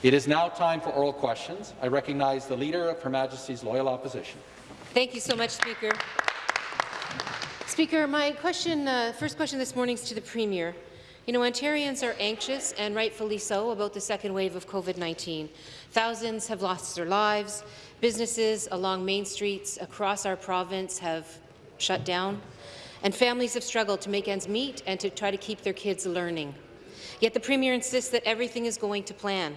It is now time for oral questions. I recognize the Leader of Her Majesty's Loyal Opposition. Thank you so much, Speaker. Speaker, my question, uh, first question this morning is to the Premier. You know, Ontarians are anxious, and rightfully so, about the second wave of COVID-19. Thousands have lost their lives. Businesses along main streets across our province have shut down, and families have struggled to make ends meet and to try to keep their kids learning. Yet the Premier insists that everything is going to plan.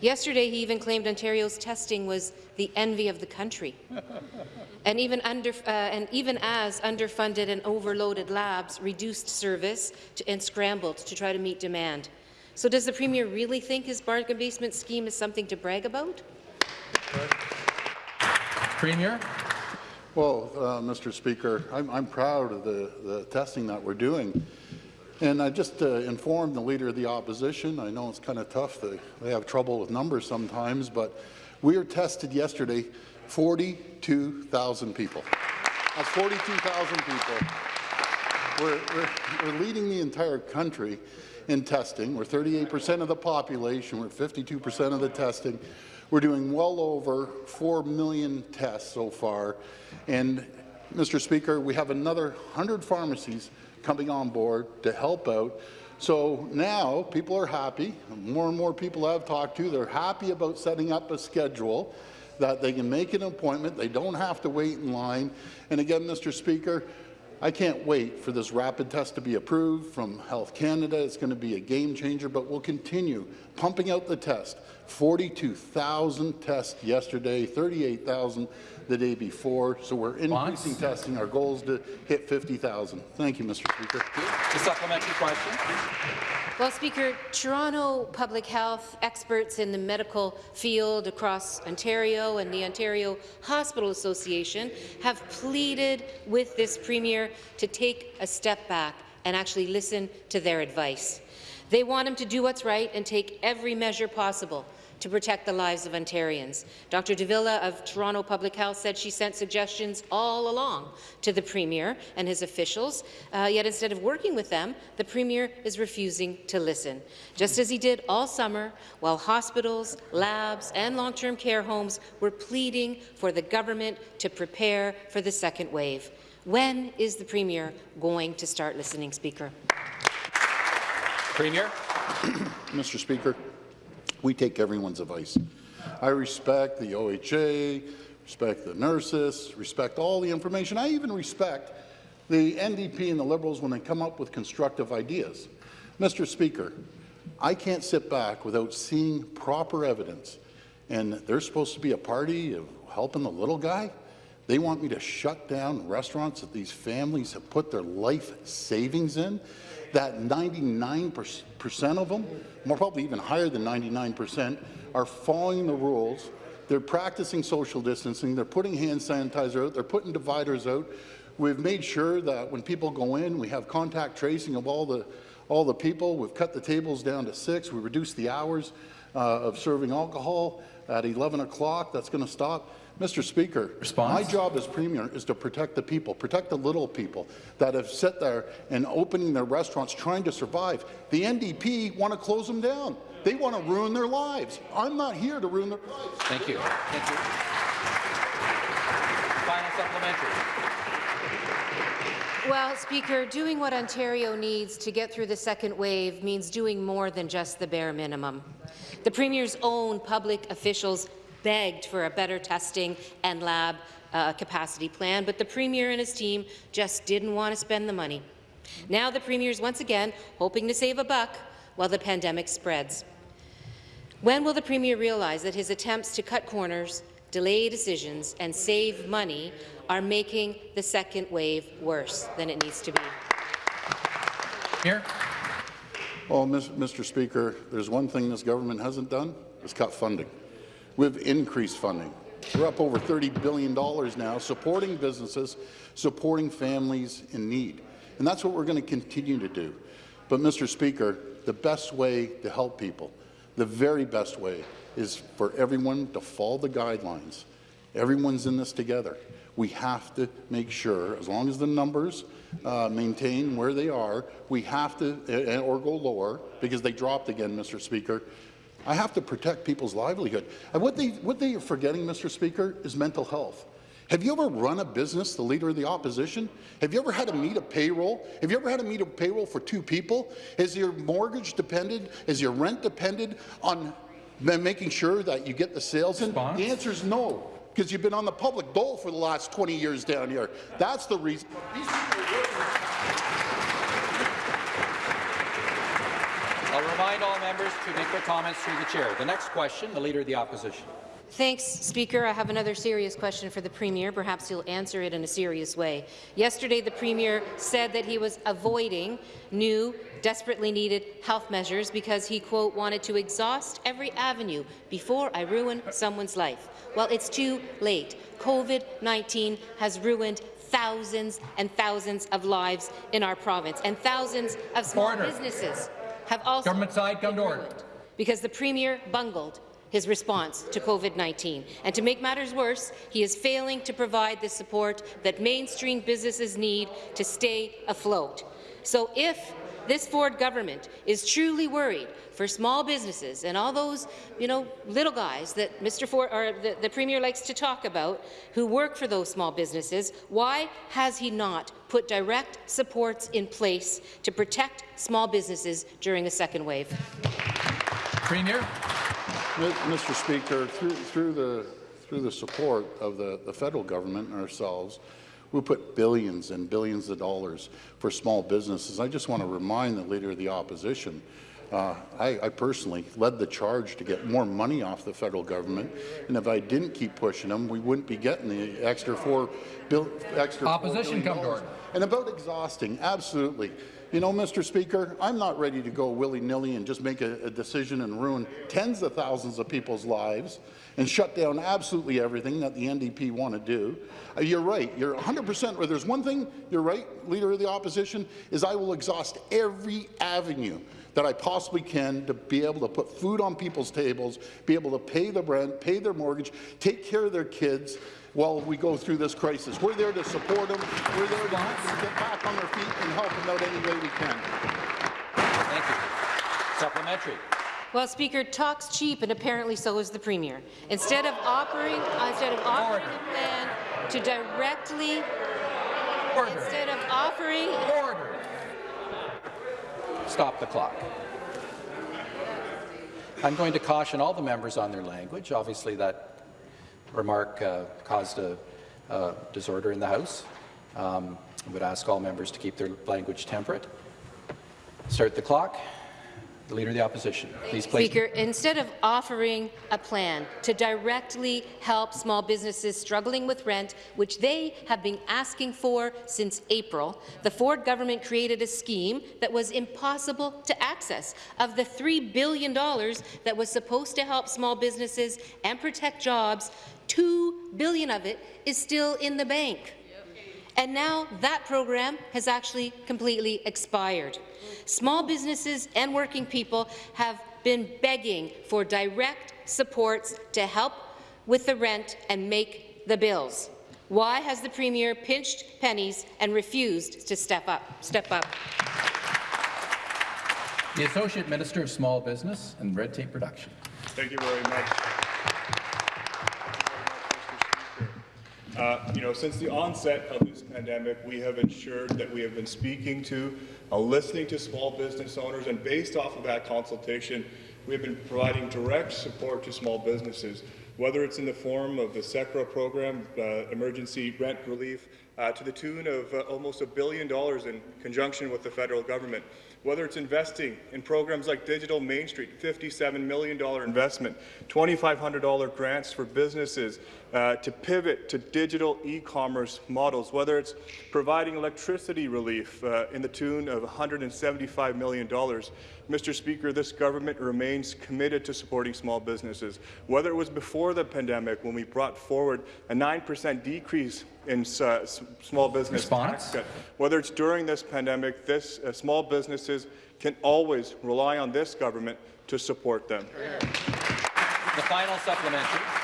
Yesterday, he even claimed Ontario's testing was the envy of the country. and, even under, uh, and even as underfunded and overloaded labs reduced service to, and scrambled to try to meet demand. So does the Premier really think his bargain basement scheme is something to brag about? Premier. Well, uh, Mr. Speaker, I'm, I'm proud of the, the testing that we're doing. And I just uh, informed the Leader of the Opposition, I know it's kind of tough, they, they have trouble with numbers sometimes, but we were tested yesterday 42,000 people. That's 42,000 people. We're, we're, we're leading the entire country in testing. We're 38% of the population. We're 52% of the testing. We're doing well over 4 million tests so far. And, Mr. Speaker, we have another 100 pharmacies coming on board to help out. So now people are happy. More and more people I've talked to, they're happy about setting up a schedule that they can make an appointment. They don't have to wait in line. And again, Mr. Speaker, I can't wait for this rapid test to be approved from Health Canada. It's going to be a game changer, but we'll continue pumping out the test. 42,000 tests yesterday, 38,000 the day before. So we're increasing testing. Our goal is to hit 50,000. Thank you, Mr. Speaker. The supplementary question. Well, Speaker, Toronto Public Health experts in the medical field across Ontario and the Ontario Hospital Association have pleaded with this Premier to take a step back and actually listen to their advice. They want him to do what's right and take every measure possible to protect the lives of Ontarians. Dr. de Villa of Toronto Public Health said she sent suggestions all along to the Premier and his officials, uh, yet instead of working with them, the Premier is refusing to listen, just as he did all summer while hospitals, labs and long-term care homes were pleading for the government to prepare for the second wave. When is the Premier going to start listening, Speaker? Premier. Mr. Speaker, we take everyone's advice. I respect the OHA, respect the nurses, respect all the information. I even respect the NDP and the Liberals when they come up with constructive ideas. Mr. Speaker, I can't sit back without seeing proper evidence. And they're supposed to be a party of helping the little guy. They want me to shut down restaurants that these families have put their life savings in that 99% of them, more probably even higher than 99%, are following the rules. They're practicing social distancing. They're putting hand sanitizer out. They're putting dividers out. We've made sure that when people go in, we have contact tracing of all the all the people. We've cut the tables down to six. We reduced the hours uh, of serving alcohol at 11 o'clock. That's going to stop. Mr. Speaker, Response? my job as Premier is to protect the people, protect the little people that have sat there and opening their restaurants trying to survive. The NDP want to close them down. They want to ruin their lives. I'm not here to ruin their lives. Thank you. Thank you. Final supplementary. Well, Speaker, doing what Ontario needs to get through the second wave means doing more than just the bare minimum. The Premier's own public officials begged for a better testing and lab uh, capacity plan, but the Premier and his team just didn't want to spend the money. Now the Premier is once again hoping to save a buck while the pandemic spreads. When will the Premier realize that his attempts to cut corners, delay decisions and save money are making the second wave worse than it needs to be? Here. Well, Mr. Speaker, there's one thing this government hasn't done, is cut funding. We've increased funding. We're up over $30 billion now, supporting businesses, supporting families in need. And that's what we're going to continue to do. But, Mr. Speaker, the best way to help people, the very best way, is for everyone to follow the guidelines. Everyone's in this together. We have to make sure, as long as the numbers uh, maintain where they are, we have to, uh, or go lower, because they dropped again, Mr. Speaker, I have to protect people's livelihood. And what they, what they are forgetting, Mr. Speaker, is mental health. Have you ever run a business, the leader of the opposition? Have you ever had to meet a payroll? Have you ever had to meet a payroll for two people? Is your mortgage dependent? Is your rent dependent on making sure that you get the sales in? Response? The answer is no, because you've been on the public dole for the last 20 years down here. That's the reason. These people are working I'll remind all members to make their comments through the chair. The next question, the Leader of the Opposition. Thanks, Speaker. I have another serious question for the Premier. Perhaps he'll answer it in a serious way. Yesterday, the Premier said that he was avoiding new, desperately needed health measures because he, quote, wanted to exhaust every avenue before I ruin someone's life. Well, it's too late. COVID-19 has ruined thousands and thousands of lives in our province, and thousands of small Order. businesses have also Government side, come to been order. because the Premier bungled his response to COVID-19. And to make matters worse, he is failing to provide the support that mainstream businesses need to stay afloat. So if this Ford government is truly worried for small businesses and all those, you know, little guys that Mr. Ford or the, the Premier likes to talk about who work for those small businesses, why has he not put direct supports in place to protect small businesses during a second wave? Premier? Mr. Speaker, through, through the through the support of the, the federal government and ourselves, we put billions and billions of dollars for small businesses. I just want to remind the Leader of the Opposition, uh, I, I personally led the charge to get more money off the federal government, and if I didn't keep pushing them, we wouldn't be getting the extra four bill, extra Opposition, come to dollars. order. And about exhausting, absolutely. You know, Mr. Speaker, I'm not ready to go willy-nilly and just make a, a decision and ruin tens of thousands of people's lives and shut down absolutely everything that the NDP want to do. Uh, you're right. You're 100% right. There's one thing you're right, Leader of the Opposition, is I will exhaust every avenue that I possibly can to be able to put food on people's tables, be able to pay the rent, pay their mortgage, take care of their kids while we go through this crisis. We're there to support them. We're there to help get back on their feet and help them out any way we can. Thank you. Supplementary. Well, Speaker, talks cheap, and apparently so is the Premier. Instead of offering, uh, instead of offering a plan to directly, Order. instead of offering, Order. Stop the clock. I'm going to caution all the members on their language. Obviously, that remark uh, caused a uh, disorder in the House. Um, I would ask all members to keep their language temperate. Start the clock. The Leader of the Opposition, please place. Speaker, instead of offering a plan to directly help small businesses struggling with rent, which they have been asking for since April, the Ford government created a scheme that was impossible to access. Of the $3 billion that was supposed to help small businesses and protect jobs, 2 billion of it is still in the bank. And now that program has actually completely expired. Small businesses and working people have been begging for direct supports to help with the rent and make the bills. Why has the Premier pinched pennies and refused to step up? Step up. The Associate Minister of Small Business and Red Tape Reduction. Thank you very much. Uh, you know, since the onset of this pandemic, we have ensured that we have been speaking to, uh, listening to small business owners, and based off of that consultation, we have been providing direct support to small businesses, whether it's in the form of the CECRA program, uh, emergency rent relief, uh, to the tune of uh, almost a billion dollars in conjunction with the federal government whether it's investing in programs like Digital Main Street, $57 million investment, $2,500 grants for businesses uh, to pivot to digital e-commerce models, whether it's providing electricity relief uh, in the tune of $175 million. Mr. Speaker, this government remains committed to supporting small businesses, whether it was before the pandemic when we brought forward a 9% decrease in uh, small business Response? tax cut, whether it's during this pandemic, this uh, small businesses can always rely on this government to support them. The final supplementary.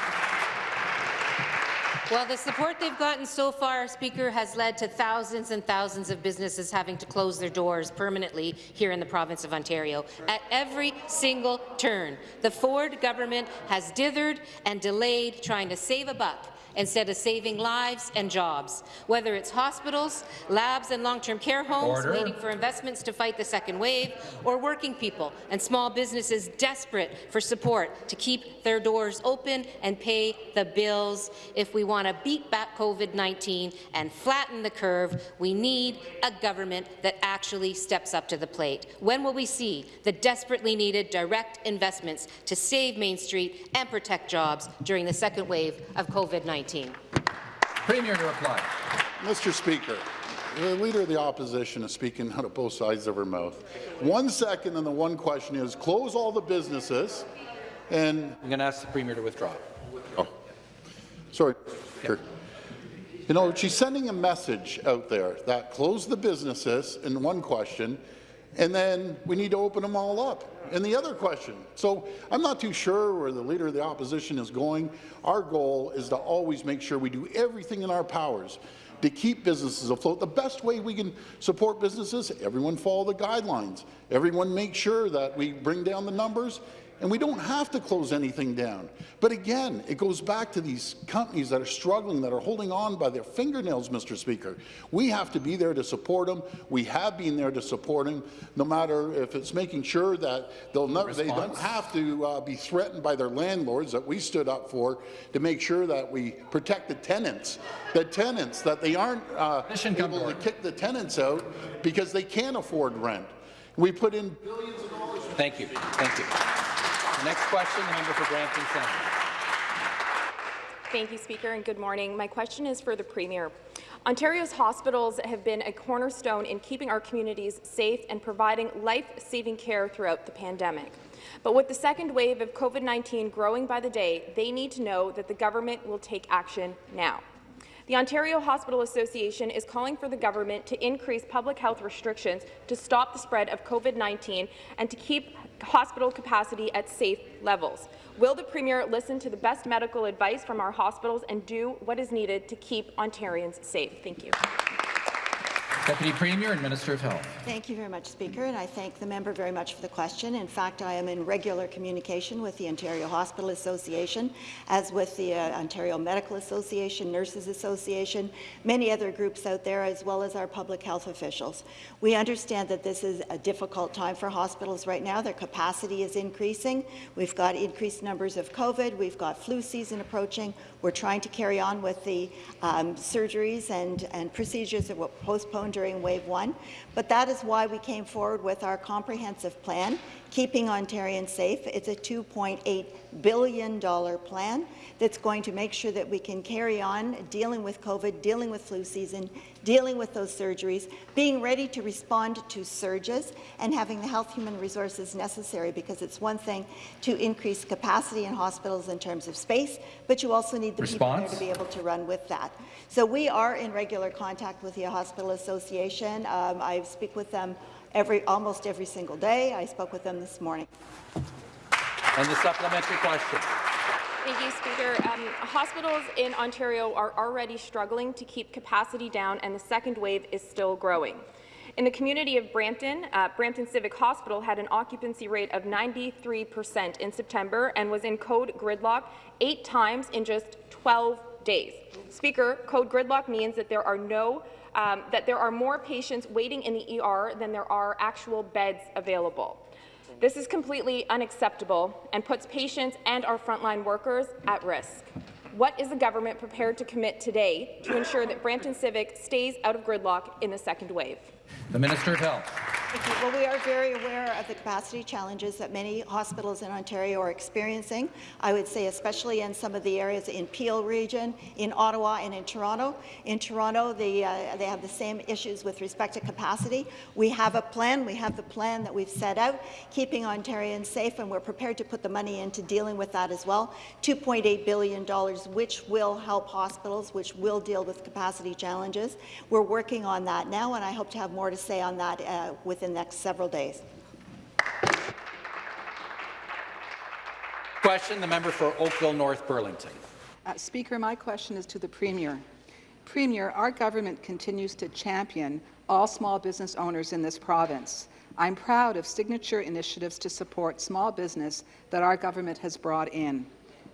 Well, the support they've gotten so far, Speaker, has led to thousands and thousands of businesses having to close their doors permanently here in the province of Ontario. At every single turn, the Ford government has dithered and delayed trying to save a buck instead of saving lives and jobs. Whether it's hospitals, labs and long-term care homes Order. waiting for investments to fight the second wave, or working people and small businesses desperate for support to keep their doors open and pay the bills. If we want to beat back COVID-19 and flatten the curve, we need a government that actually steps up to the plate. When will we see the desperately needed direct investments to save Main Street and protect jobs during the second wave of COVID-19? Premier to reply. Mr. Speaker, the Leader of the Opposition is speaking out of both sides of her mouth. One second and the one question is, close all the businesses and I'm going to ask the Premier to withdraw. Oh, Sorry. Speaker. You know, she's sending a message out there that close the businesses in one question, and then we need to open them all up And the other question. So I'm not too sure where the Leader of the Opposition is going. Our goal is to always make sure we do everything in our powers to keep businesses afloat. The best way we can support businesses, everyone follow the guidelines. Everyone make sure that we bring down the numbers and we don't have to close anything down. But again, it goes back to these companies that are struggling, that are holding on by their fingernails, Mr. Speaker. We have to be there to support them. We have been there to support them, no matter if it's making sure that they'll never, they don't have to uh, be threatened by their landlords that we stood up for to make sure that we protect the tenants. The tenants, that they aren't uh, able to to order. kick the tenants out because they can't afford rent. We put in billions of dollars. Thank you. Thank you. Next question, the member for Brampton Centre. Thank you, Speaker, and good morning. My question is for the Premier. Ontario's hospitals have been a cornerstone in keeping our communities safe and providing life-saving care throughout the pandemic. But with the second wave of COVID-19 growing by the day, they need to know that the government will take action now. The Ontario Hospital Association is calling for the government to increase public health restrictions to stop the spread of COVID-19 and to keep hospital capacity at safe levels. Will the Premier listen to the best medical advice from our hospitals and do what is needed to keep Ontarians safe? Thank you. Deputy Premier and Minister of Health. Thank you very much, Speaker, and I thank the member very much for the question. In fact, I am in regular communication with the Ontario Hospital Association, as with the uh, Ontario Medical Association, Nurses Association, many other groups out there, as well as our public health officials. We understand that this is a difficult time for hospitals right now. Their capacity is increasing. We've got increased numbers of COVID. We've got flu season approaching. We're trying to carry on with the um, surgeries and, and procedures that were postponed during wave one. But that is why we came forward with our comprehensive plan, Keeping Ontarians Safe. It's a $2.8 billion plan that's going to make sure that we can carry on dealing with COVID, dealing with flu season, dealing with those surgeries, being ready to respond to surges, and having the health human resources necessary, because it's one thing to increase capacity in hospitals in terms of space, but you also need the people there to be able to run with that. So we are in regular contact with the Hospital Association. Um, I speak with them every, almost every single day. I spoke with them this morning. And the supplementary question. Thank you, Speaker. Um, hospitals in Ontario are already struggling to keep capacity down, and the second wave is still growing. In the community of Brampton, uh, Brampton Civic Hospital had an occupancy rate of 93% in September and was in code gridlock eight times in just 12 days. Speaker, code gridlock means that there are no um, that there are more patients waiting in the ER than there are actual beds available. This is completely unacceptable and puts patients and our frontline workers at risk. What is the government prepared to commit today to ensure that Brampton Civic stays out of gridlock in the second wave? The Minister of Health. Thank you. Well, we are very aware of the capacity challenges that many hospitals in Ontario are experiencing. I would say especially in some of the areas in Peel region, in Ottawa and in Toronto. In Toronto, uh, they have the same issues with respect to capacity. We have a plan. We have the plan that we've set out, keeping Ontarians safe, and we're prepared to put the money into dealing with that as well. $2.8 billion, which will help hospitals, which will deal with capacity challenges. We're working on that now, and I hope to have more to say on that uh, within the next several days. Question, the member for Oakville North Burlington. Uh, Speaker, my question is to the Premier. Premier, our government continues to champion all small business owners in this province. I'm proud of signature initiatives to support small business that our government has brought in.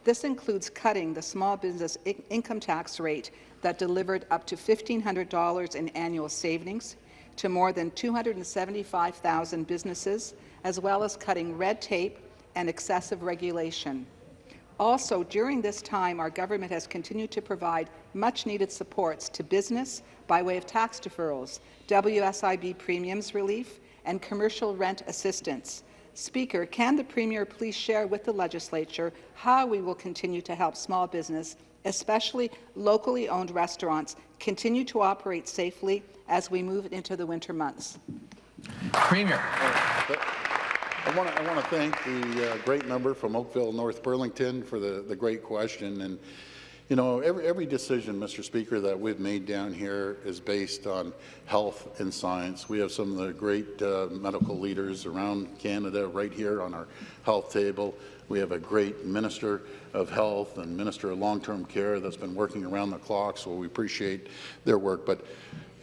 This includes cutting the small business I income tax rate that delivered up to $1,500 in annual savings to more than 275,000 businesses, as well as cutting red tape and excessive regulation. Also, during this time, our government has continued to provide much-needed supports to business by way of tax deferrals, WSIB premiums relief, and commercial rent assistance. Speaker, can the Premier please share with the Legislature how we will continue to help small business, especially locally owned restaurants, continue to operate safely as we move into the winter months? Premier. I want to I want to thank the uh, great member from Oakville, North Burlington, for the the great question. And you know, every every decision, Mr. Speaker, that we've made down here is based on health and science. We have some of the great uh, medical leaders around Canada right here on our health table. We have a great minister of health and minister of long-term care that's been working around the clock, so we appreciate their work. But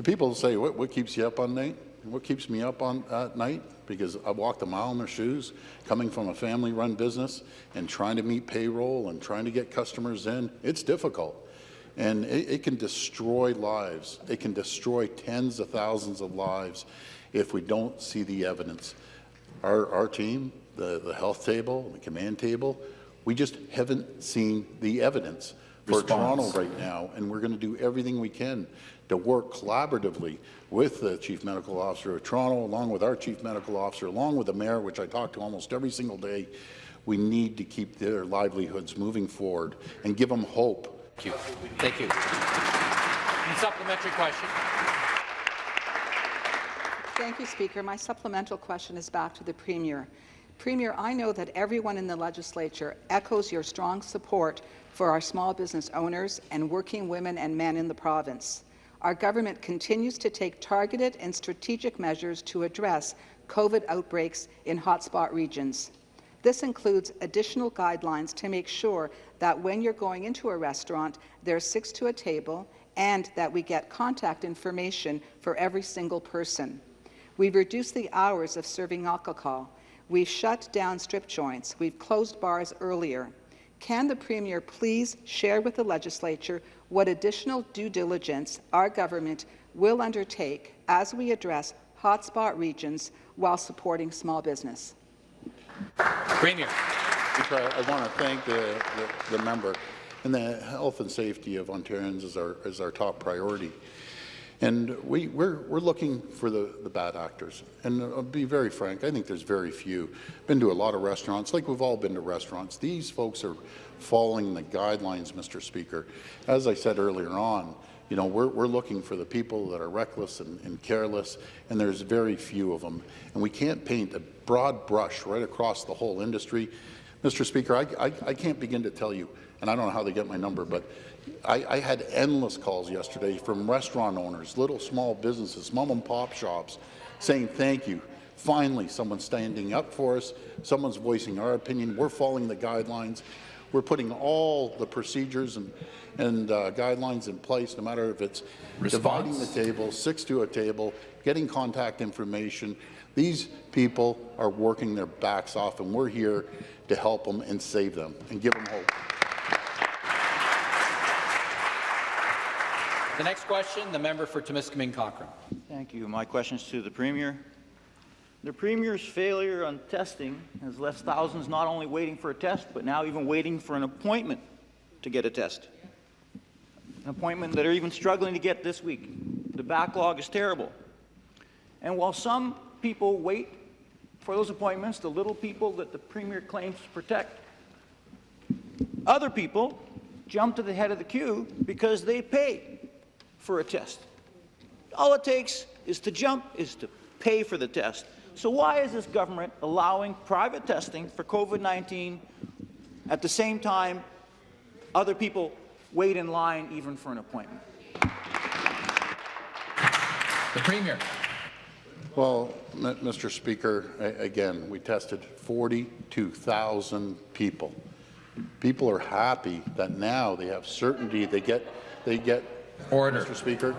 people say, what, what keeps you up on night? What keeps me up on at night? Because I walked a mile in their shoes, coming from a family-run business and trying to meet payroll and trying to get customers in. It's difficult. And it, it can destroy lives. It can destroy tens of thousands of lives if we don't see the evidence. Our, our team, the, the health table, the command table, we just haven't seen the evidence for Response. Toronto right now, and we're going to do everything we can to work collaboratively with the Chief Medical Officer of Toronto, along with our Chief Medical Officer, along with the Mayor, which I talk to almost every single day. We need to keep their livelihoods moving forward and give them hope. Thank you. Thank you. Supplementary question. Thank you, Speaker. My supplemental question is back to the Premier. Premier, I know that everyone in the legislature echoes your strong support for our small business owners and working women and men in the province. Our government continues to take targeted and strategic measures to address COVID outbreaks in hotspot regions. This includes additional guidelines to make sure that when you're going into a restaurant, there's six to a table and that we get contact information for every single person. We've reduced the hours of serving alcohol. We've shut down strip joints. We've closed bars earlier. Can the Premier please share with the Legislature what additional due diligence our government will undertake as we address hotspot regions while supporting small business? Premier. I, I want to thank the, the, the member. And the health and safety of Ontarians is our, is our top priority. And we, we're, we're looking for the, the bad actors. And I'll be very frank, I think there's very few. Been to a lot of restaurants, like we've all been to restaurants. These folks are following the guidelines, Mr. Speaker. As I said earlier on, you know, we're, we're looking for the people that are reckless and, and careless, and there's very few of them. And we can't paint a broad brush right across the whole industry. Mr. Speaker, I, I, I can't begin to tell you, and I don't know how they get my number, but I, I, had endless calls yesterday from restaurant owners, little small businesses, mom and pop shops, saying thank you. Finally, someone's standing up for us. Someone's voicing our opinion. We're following the guidelines. We're putting all the procedures and, and uh, guidelines in place, no matter if it's Response. dividing the table, six to a table, getting contact information. These people are working their backs off, and we're here to help them and save them and give them hope. The next question, the member for Timiskaming Cochrane. Thank you. My question is to the Premier. The Premier's failure on testing has left thousands not only waiting for a test, but now even waiting for an appointment to get a test. An appointment that are even struggling to get this week. The backlog is terrible. And while some people wait for those appointments, the little people that the Premier claims to protect, other people jump to the head of the queue because they pay for a test. All it takes is to jump, is to pay for the test. So why is this government allowing private testing for COVID-19 at the same time other people wait in line even for an appointment? The Premier. Well, Mr. Speaker, again, we tested 42,000 people People are happy that now they have certainty. They get, they get, Order. Mr. Speaker,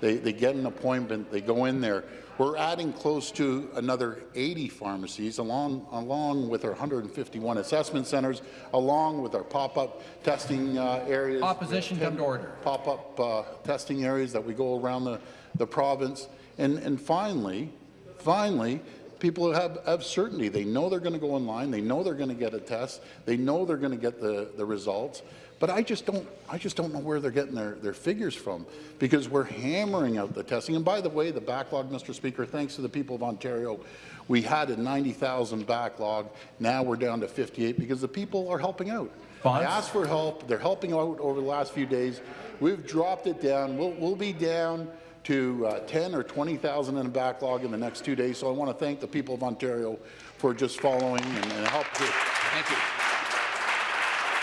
they, they get an appointment, they go in there. We're adding close to another 80 pharmacies along, along with our 151 assessment centres, along with our pop-up testing uh, areas. Opposition, come to order. Pop-up uh, testing areas that we go around the, the province. And, and finally, finally, people have, have certainty. They know they're going to go online. They know they're going to get a test. They know they're going to get the, the results. But I just don't, I just don't know where they're getting their, their figures from because we're hammering out the testing. And by the way, the backlog, Mr. Speaker, thanks to the people of Ontario, we had a 90,000 backlog. Now we're down to 58 because the people are helping out. Fonz? I asked for help. They're helping out over the last few days. We've dropped it down. We'll, we'll be down to uh, 10 or 20,000 in a backlog in the next two days. So I want to thank the people of Ontario for just following and, and help. To, Thank you.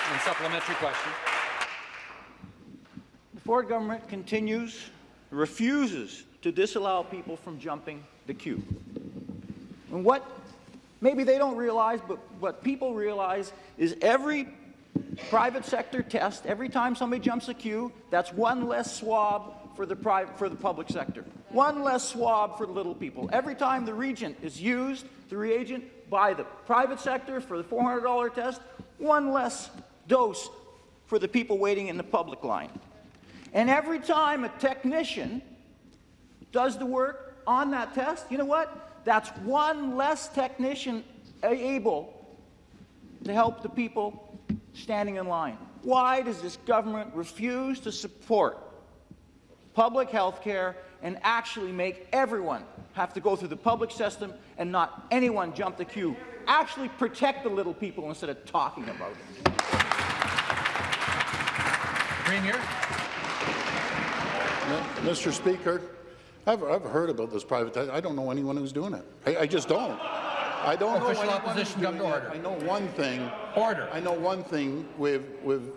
And supplementary question. The Ford government continues, refuses to disallow people from jumping the queue. And what maybe they don't realize, but what people realize is every private sector test, every time somebody jumps a queue, that's one less swab for the, private, for the public sector. One less swab for the little people. Every time the reagent is used, the reagent by the private sector for the $400 test, one less dose for the people waiting in the public line. And every time a technician does the work on that test, you know what? That's one less technician able to help the people standing in line. Why does this government refuse to support public health care and actually make everyone have to go through the public system and not anyone jump the queue? Actually protect the little people instead of talking about it. Premier? Mr. Speaker, I've, I've heard about this private. I don't know anyone who's doing it. I, I just don't. I don't know Official who's opposition, come to it. order. I know one thing. Order. I know one thing. We've we've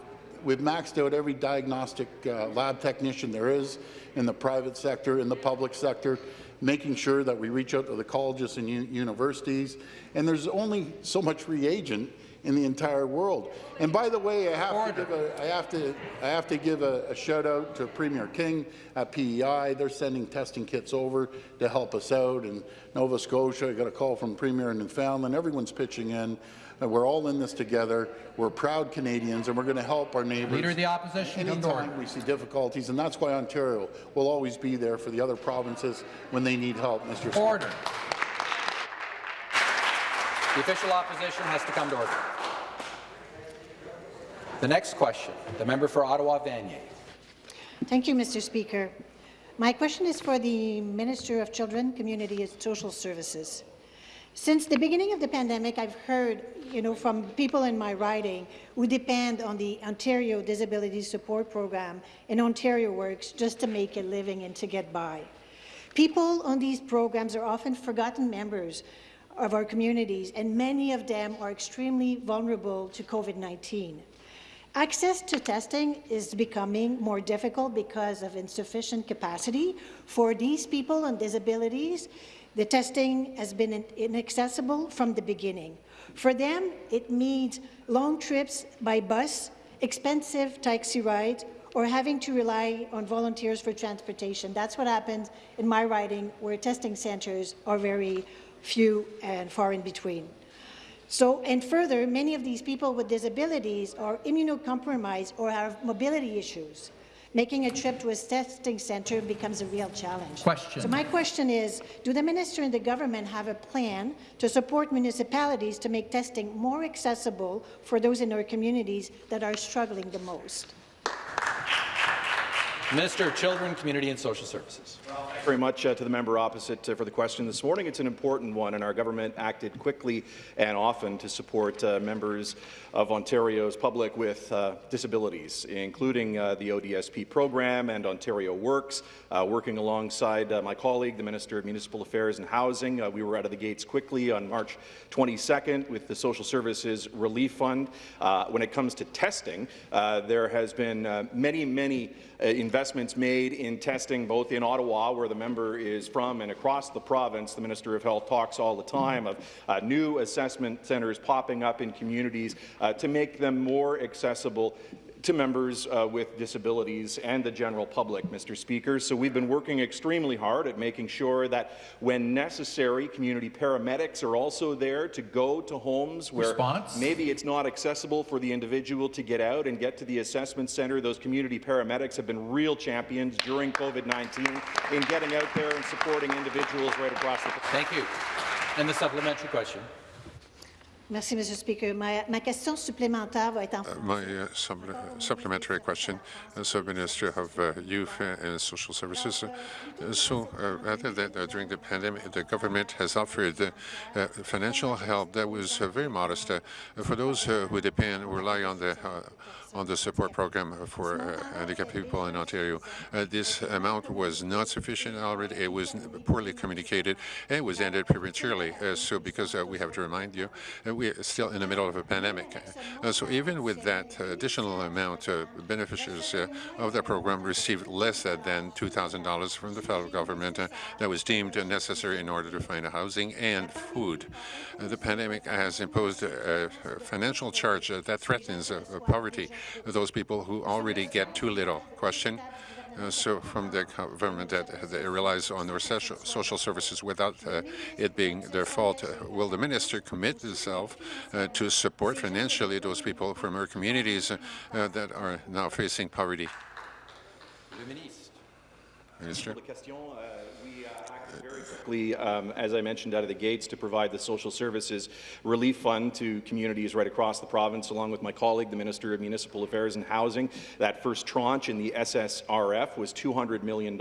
we've maxed out every diagnostic uh, lab technician there is in the private sector, in the public sector, making sure that we reach out to the colleges and universities. And there's only so much reagent in the entire world. And by the way, I have Order. to give a, I have to, I have to give a, a shout out to Premier King at PEI. They're sending testing kits over to help us out. And Nova Scotia, I got a call from Premier in Newfoundland. Everyone's pitching in. And we're all in this together. We're proud Canadians, and we're going to help our neighbours. Leader of the Opposition, order. Anytime we see difficulties, and that's why Ontario will always be there for the other provinces when they need help, Mr. Speaker. The official opposition has to come to order. The next question, the member for Ottawa Vanier. Thank you, Mr. Speaker. My question is for the Minister of Children, Community and Social Services. Since the beginning of the pandemic, I've heard you know, from people in my riding who depend on the Ontario Disability Support Program and Ontario Works just to make a living and to get by. People on these programs are often forgotten members of our communities, and many of them are extremely vulnerable to COVID-19. Access to testing is becoming more difficult because of insufficient capacity for these people and disabilities. The testing has been inaccessible from the beginning. For them, it means long trips by bus, expensive taxi rides, or having to rely on volunteers for transportation. That's what happens in my riding, where testing centres are very few and far in between. So, and further, many of these people with disabilities are immunocompromised or have mobility issues. Making a trip to a testing centre becomes a real challenge. Question. So my question is, do the minister and the government have a plan to support municipalities to make testing more accessible for those in our communities that are struggling the most? Minister of Children, Community and Social Services. very much uh, to the member opposite uh, for the question this morning. It's an important one, and our government acted quickly and often to support uh, members of Ontario's public with uh, disabilities, including uh, the ODSP program and Ontario Works. Uh, working alongside my colleague, the Minister of Municipal Affairs and Housing, we were out of the gates quickly on March 22nd with the Social Services Relief Fund. when it comes to testing, there has been many, many investments investments made in testing both in Ottawa, where the member is from, and across the province. The Minister of Health talks all the time of uh, new assessment centres popping up in communities uh, to make them more accessible to members uh, with disabilities and the general public, Mr. Speaker. So we've been working extremely hard at making sure that when necessary, community paramedics are also there to go to homes where Response? maybe it's not accessible for the individual to get out and get to the assessment centre. Those community paramedics have been real champions during COVID-19 in getting out there and supporting individuals right across the country. Thank you. And the supplementary question. Merci, Mr. Speaker. Ma, ma question supplémentaire va être en My uh, supp- supplementary question, as a Minister of uh, Youth and Social Services. Uh, so, uh, rather than uh, during the pandemic, the government has offered uh, uh, financial help that was uh, very modest uh, for those uh, who depend, rely on the uh, on the support program for uh, handicapped people in Ontario. Uh, this amount was not sufficient already. It was poorly communicated. And it was ended prematurely. Uh, so, because uh, we have to remind you, uh, we are still in the middle of a pandemic. Uh, so, even with that additional amount, beneficiaries of the program received less than $2,000 from the federal government that was deemed necessary in order to find a housing and food. The pandemic has imposed a, financial charge that threatens poverty those people who already get too little. Question? Uh, so from the government that they relies on their social, social services without uh, it being their fault, uh, will the minister commit himself uh, to support financially those people from our communities uh, uh, that are now facing poverty? Minister. Very quickly, um, as I mentioned, out of the gates to provide the social services relief fund to communities right across the province, along with my colleague, the Minister of Municipal Affairs and Housing. That first tranche in the SSRF was $200 million.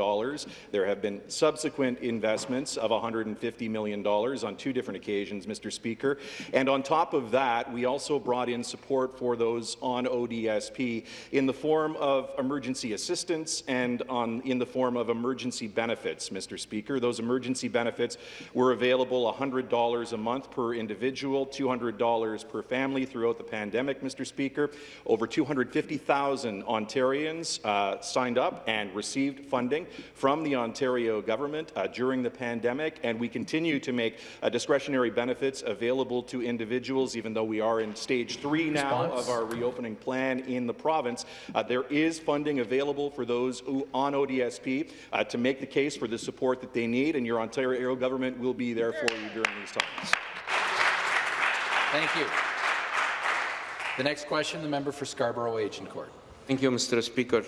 There have been subsequent investments of $150 million on two different occasions, Mr. Speaker. And on top of that, we also brought in support for those on ODSP in the form of emergency assistance and on, in the form of emergency benefits, Mr. Speaker. Those emergency benefits were available $100 a month per individual, $200 per family throughout the pandemic, Mr. Speaker. Over 250,000 Ontarians uh, signed up and received funding from the Ontario government uh, during the pandemic, and we continue to make uh, discretionary benefits available to individuals, even though we are in stage three now Response? of our reopening plan in the province. Uh, there is funding available for those on ODSP uh, to make the case for the support that they need, and your Ontario government will be there for you during these times. Thank you. The next question, the member for Scarborough Agincourt. Thank you, Mr. Speaker.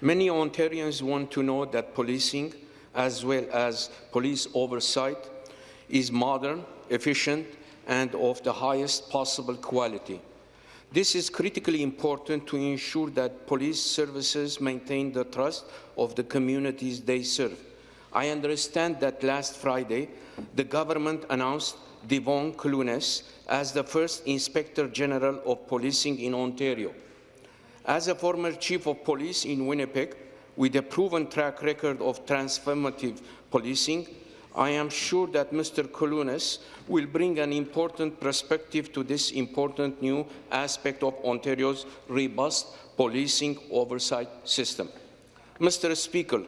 Many Ontarians want to know that policing, as well as police oversight, is modern, efficient, and of the highest possible quality. This is critically important to ensure that police services maintain the trust of the communities they serve. I understand that last Friday, the government announced Devon Clunis as the first Inspector General of Policing in Ontario. As a former Chief of Police in Winnipeg, with a proven track record of transformative policing, I am sure that Mr. Clunis will bring an important perspective to this important new aspect of Ontario's robust policing oversight system. Mr. Speaker,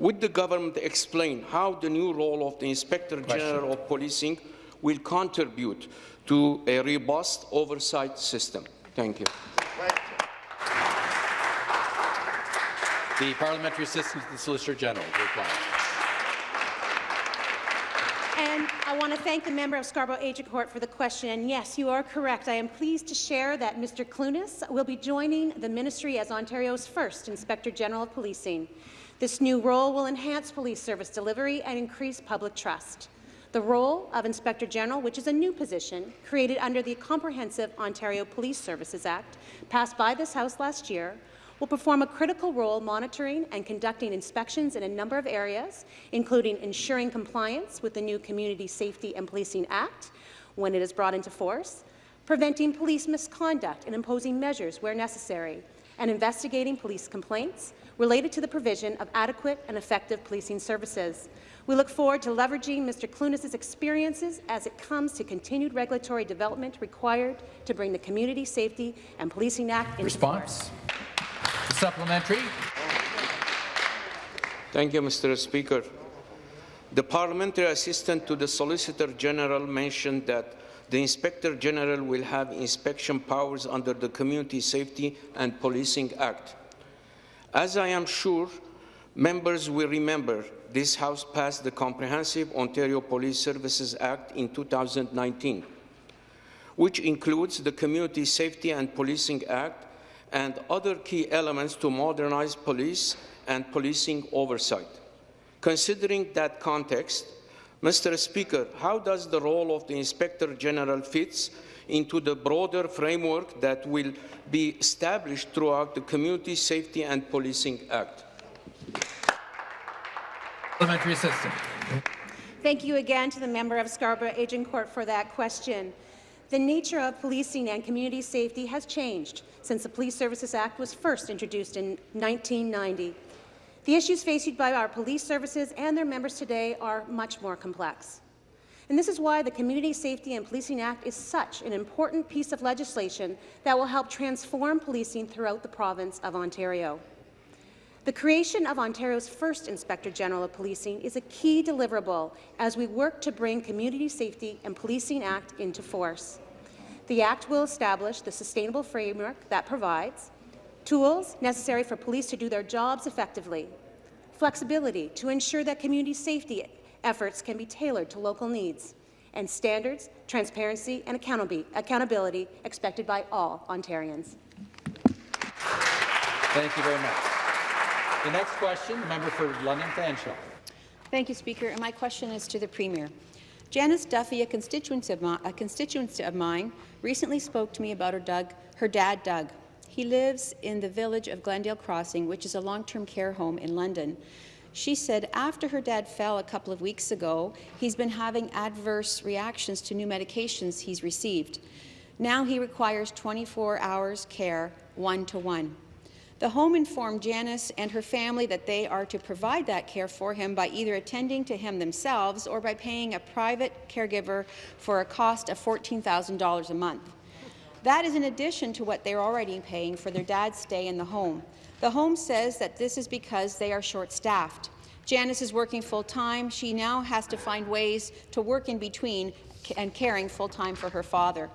would the government explain how the new role of the Inspector General of Policing will contribute to a robust oversight system? Thank you. The Parliamentary Assistant to the Solicitor General will reply. And I want to thank the member of Scarborough Agincourt for the question. And yes, you are correct. I am pleased to share that Mr. Clunis will be joining the ministry as Ontario's first Inspector General of Policing. This new role will enhance police service delivery and increase public trust. The role of Inspector General, which is a new position created under the Comprehensive Ontario Police Services Act, passed by this House last year, will perform a critical role monitoring and conducting inspections in a number of areas, including ensuring compliance with the new Community Safety and Policing Act when it is brought into force, preventing police misconduct and imposing measures where necessary, and investigating police complaints related to the provision of adequate and effective policing services. We look forward to leveraging Mr. Clunis' experiences as it comes to continued regulatory development required to bring the Community Safety and Policing Act into force. Response? The supplementary. Thank you, Mr. Speaker. The parliamentary assistant to the Solicitor General mentioned that the Inspector General will have inspection powers under the Community Safety and Policing Act. As I am sure members will remember, this House passed the Comprehensive Ontario Police Services Act in 2019, which includes the Community Safety and Policing Act and other key elements to modernize police and policing oversight. Considering that context, Mr. Speaker, how does the role of the Inspector General fits into the broader framework that will be established throughout the Community Safety and Policing Act? Parliamentary assistant. Thank you again to the member of Scarborough Agincourt for that question. The nature of policing and community safety has changed since the Police Services Act was first introduced in 1990. The issues faced by our police services and their members today are much more complex. And this is why the Community Safety and Policing Act is such an important piece of legislation that will help transform policing throughout the province of Ontario. The creation of Ontario's first Inspector General of Policing is a key deliverable as we work to bring Community Safety and Policing Act into force. The Act will establish the sustainable framework that provides tools necessary for police to do their jobs effectively, flexibility to ensure that community safety efforts can be tailored to local needs, and standards, transparency and accountability expected by all Ontarians. Thank you very much. The next question, the member for London Fanshawe. Thank you, Speaker. And my question is to the Premier. Janice Duffy, a constituent of, my, a constituent of mine, recently spoke to me about her, Doug, her dad, Doug. He lives in the village of Glendale Crossing, which is a long-term care home in London. She said after her dad fell a couple of weeks ago, he's been having adverse reactions to new medications he's received. Now he requires 24 hours care, one-to-one. -one. The home informed Janice and her family that they are to provide that care for him by either attending to him themselves or by paying a private caregiver for a cost of $14,000 a month. That is in addition to what they're already paying for their dad's stay in the home. The home says that this is because they are short-staffed. Janice is working full-time. She now has to find ways to work in between and caring full-time for her father.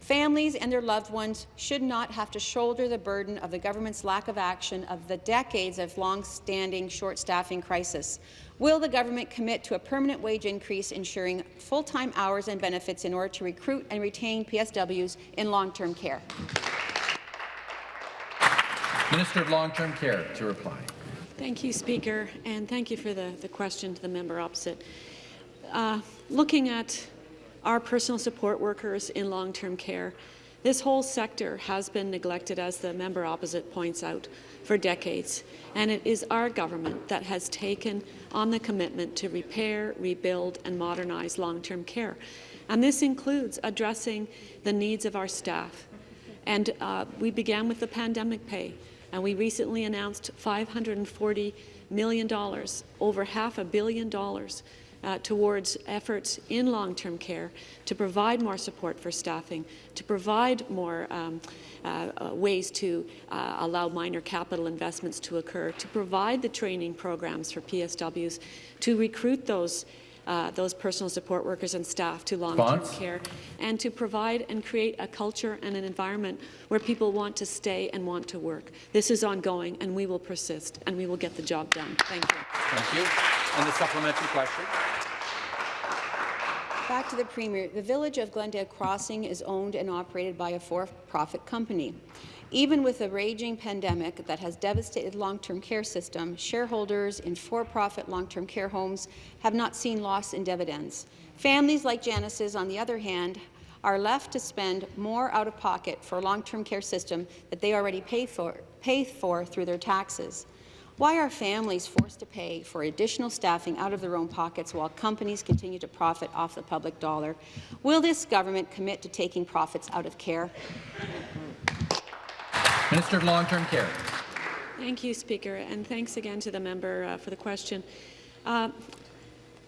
Families and their loved ones should not have to shoulder the burden of the government's lack of action of the decades of long-standing short-staffing crisis. Will the government commit to a permanent wage increase ensuring full-time hours and benefits in order to recruit and retain PSWs in long-term care? Minister of Long-Term Care to reply. Thank you, Speaker, and thank you for the, the question to the member opposite. Uh, looking at our personal support workers in long-term care, this whole sector has been neglected, as the member opposite points out, for decades, and it is our government that has taken on the commitment to repair, rebuild and modernize long-term care. And this includes addressing the needs of our staff. And uh, we began with the pandemic pay, and we recently announced $540 million, over half a billion dollars, uh, towards efforts in long-term care to provide more support for staffing, to provide more um, uh, uh, ways to uh, allow minor capital investments to occur, to provide the training programs for PSWs, to recruit those uh, those personal support workers and staff to long-term care, and to provide and create a culture and an environment where people want to stay and want to work. This is ongoing, and we will persist, and we will get the job done. Thank you. Thank you. And the supplementary question. Back to the Premier. The village of Glendale Crossing is owned and operated by a for-profit company. Even with a raging pandemic that has devastated long-term care system, shareholders in for-profit long-term care homes have not seen loss in dividends. Families like Janice's, on the other hand, are left to spend more out of pocket for a long-term care system that they already pay for, pay for through their taxes. Why are families forced to pay for additional staffing out of their own pockets while companies continue to profit off the public dollar? Will this government commit to taking profits out of care? Minister of Long-Term Care. Thank you, Speaker, and thanks again to the member uh, for the question. Uh,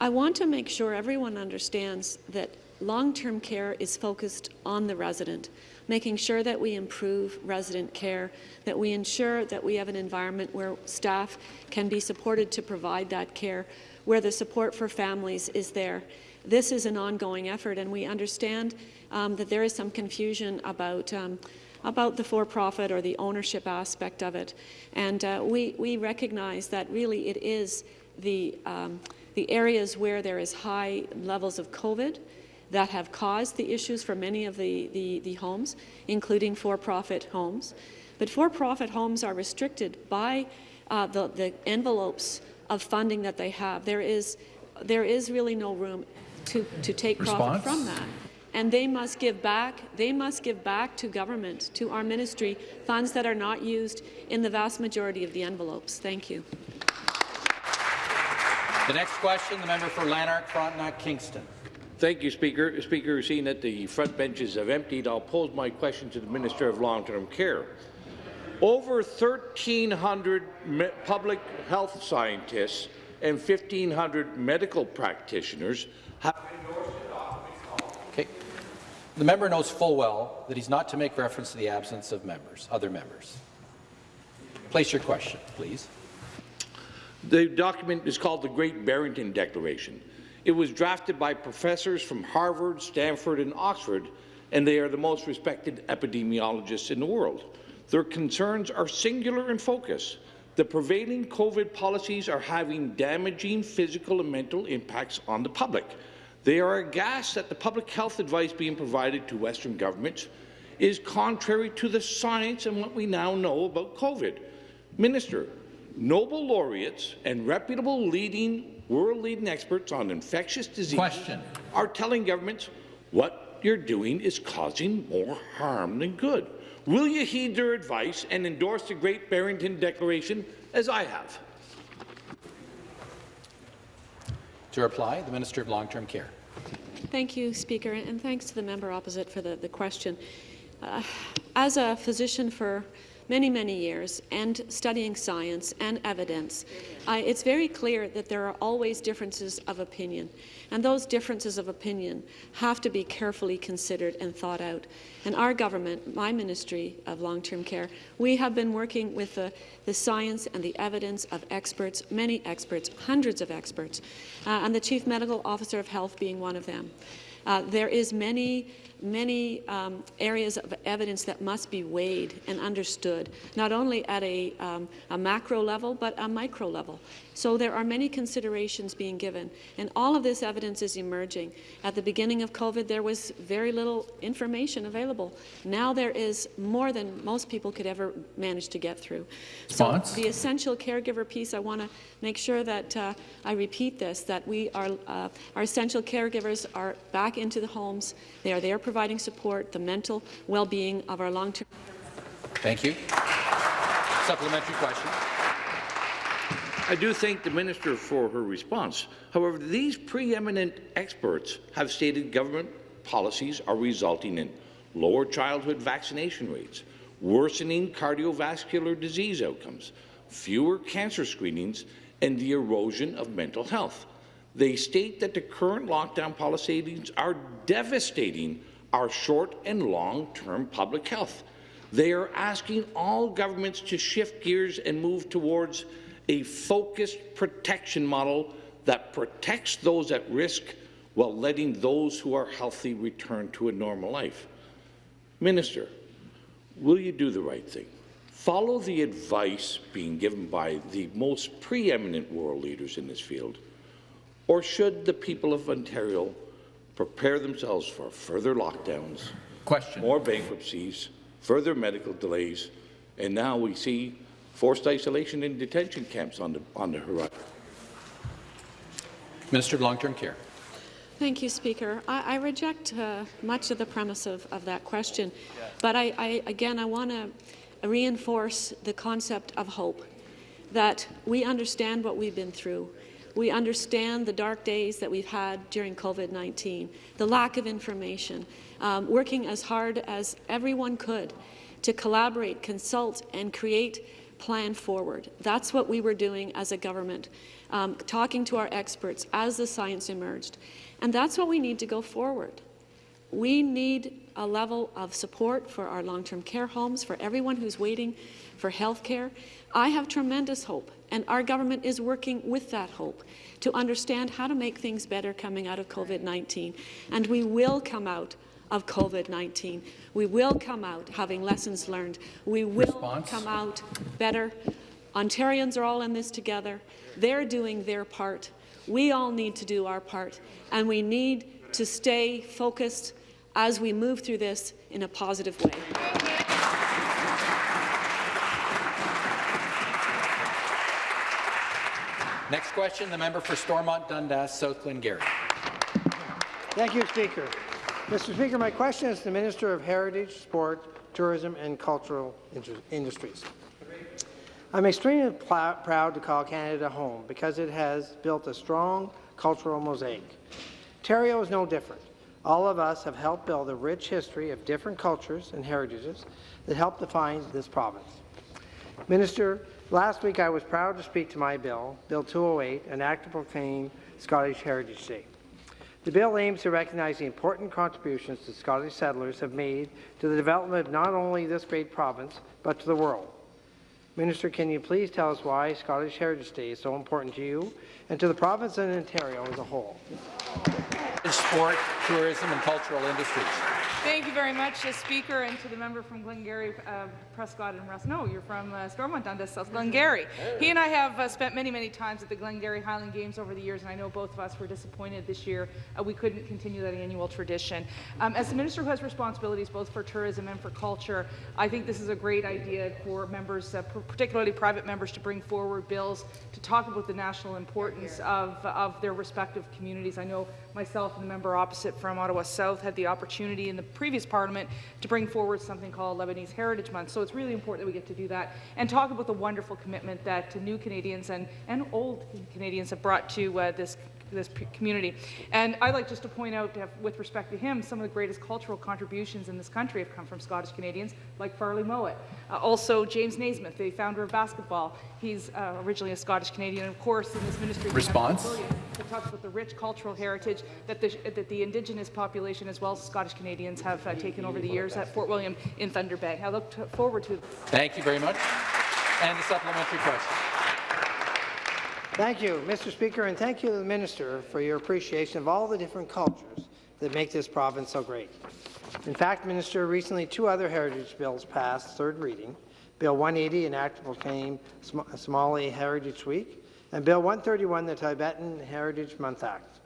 I want to make sure everyone understands that long-term care is focused on the resident, making sure that we improve resident care, that we ensure that we have an environment where staff can be supported to provide that care, where the support for families is there. This is an ongoing effort, and we understand um, that there is some confusion about um, about the for-profit or the ownership aspect of it. And uh, we, we recognize that really it is the, um, the areas where there is high levels of COVID that have caused the issues for many of the, the, the homes, including for-profit homes. But for-profit homes are restricted by uh, the, the envelopes of funding that they have. There is, there is really no room to, to take Response? profit from that and they must give back they must give back to government to our ministry funds that are not used in the vast majority of the envelopes thank you the next question the member for lanark frontenac kingston Thank you, Speaker. Speaker, seeing that the front benches have emptied, I'll pose my question to the Minister of Long-Term Care. Over 1,300 public health scientists and 1,500 medical practitioners have Okay. The member knows full well that he's not to make reference to the absence of members, other members. Place your question, please. The document is called the Great Barrington Declaration. It was drafted by professors from Harvard, Stanford, and Oxford, and they are the most respected epidemiologists in the world. Their concerns are singular in focus. The prevailing COVID policies are having damaging physical and mental impacts on the public. They are aghast that the public health advice being provided to Western governments is contrary to the science and what we now know about COVID. Minister, Nobel laureates and reputable leading world-leading experts on infectious disease Question. are telling governments what you're doing is causing more harm than good. Will you heed their advice and endorse the Great Barrington Declaration as I have? To reply, the Minister of Long-Term Care. Thank you, Speaker, and thanks to the member opposite for the, the question. Uh, as a physician for many, many years and studying science and evidence, uh, it's very clear that there are always differences of opinion. And those differences of opinion have to be carefully considered and thought out. And our government, my Ministry of Long-Term Care, we have been working with the, the science and the evidence of experts, many experts, hundreds of experts, uh, and the Chief Medical Officer of Health being one of them. Uh, there is many many um, areas of evidence that must be weighed and understood, not only at a, um, a, macro level, but a micro level. So there are many considerations being given, and all of this evidence is emerging. At the beginning of COVID, there was very little information available. Now there is more than most people could ever manage to get through. So the essential caregiver piece, I want to make sure that uh, I repeat this, that we are, uh, our essential caregivers are back into the homes. They are there providing support, the mental well-being of our long-term. Thank you. Supplementary question. I do thank the minister for her response. However, these preeminent experts have stated government policies are resulting in lower childhood vaccination rates, worsening cardiovascular disease outcomes, fewer cancer screenings, and the erosion of mental health. They state that the current lockdown policies are devastating our short and long-term public health. They are asking all governments to shift gears and move towards a focused protection model that protects those at risk while letting those who are healthy return to a normal life. Minister, will you do the right thing? Follow the advice being given by the most preeminent world leaders in this field, or should the people of Ontario prepare themselves for further lockdowns, Question. more bankruptcies, further medical delays, and now we see forced isolation in detention camps on the, on the horizon. Minister of Long-Term Care. Thank you, Speaker. I, I reject uh, much of the premise of, of that question, but I, I, again, I want to reinforce the concept of hope, that we understand what we've been through. We understand the dark days that we've had during COVID-19, the lack of information, um, working as hard as everyone could to collaborate, consult, and create plan forward. That's what we were doing as a government, um, talking to our experts as the science emerged. And that's what we need to go forward. We need a level of support for our long-term care homes, for everyone who's waiting for health care. I have tremendous hope, and our government is working with that hope to understand how to make things better coming out of COVID-19. And we will come out of COVID-19. We will come out having lessons learned. We will Response? come out better. Ontarians are all in this together. They're doing their part. We all need to do our part, and we need to stay focused as we move through this in a positive way. Next question, the member for Stormont Dundas, South Glengarry. Thank you, Speaker. Mr. Speaker, my question is to the Minister of Heritage, Sport, Tourism and Cultural Industries. I'm extremely proud to call Canada home because it has built a strong cultural mosaic. Ontario is no different. All of us have helped build a rich history of different cultures and heritages that help define this province. Minister, last week I was proud to speak to my bill, Bill 208, an act to proclaim Scottish Heritage Day. The bill aims to recognize the important contributions that Scottish settlers have made to the development of not only this great province, but to the world. Minister, can you please tell us why Scottish Heritage Day is so important to you and to the province and Ontario as a whole? Sport, tourism and cultural industries. Thank you very much, uh, Speaker, and to the member from Glengarry, uh, Prescott and Russ. No, you're from uh, Stormont Dundas, South Glengarry. He and I have uh, spent many, many times at the Glengarry Highland Games over the years, and I know both of us were disappointed this year uh, we couldn't continue that annual tradition. Um, as the minister who has responsibilities both for tourism and for culture, I think this is a great idea for members, uh, particularly private members, to bring forward bills to talk about the national importance of, of their respective communities. I know myself and the member opposite from Ottawa South had the opportunity in the previous parliament to bring forward something called Lebanese Heritage Month. So it's really important that we get to do that and talk about the wonderful commitment that new Canadians and, and old Canadians have brought to uh, this this community. And I'd like just to point out, uh, with respect to him, some of the greatest cultural contributions in this country have come from Scottish Canadians, like Farley Mowat. Uh, also, James Naismith, the founder of basketball. He's uh, originally a Scottish Canadian, and of course, in this ministry, response. It talks about the rich cultural heritage that the, that the Indigenous population, as well as Scottish Canadians, have uh, taken over the years at Fort William in Thunder Bay. I look forward to. Thank you very much. And the supplementary question. Thank you, Mr. Speaker, and thank you to the Minister for your appreciation of all the different cultures that make this province so great. In fact, Minister, recently two other heritage bills passed third reading. Bill 180, an act to proclaim Somali Heritage Week, and Bill 131, the Tibetan Heritage Month Act.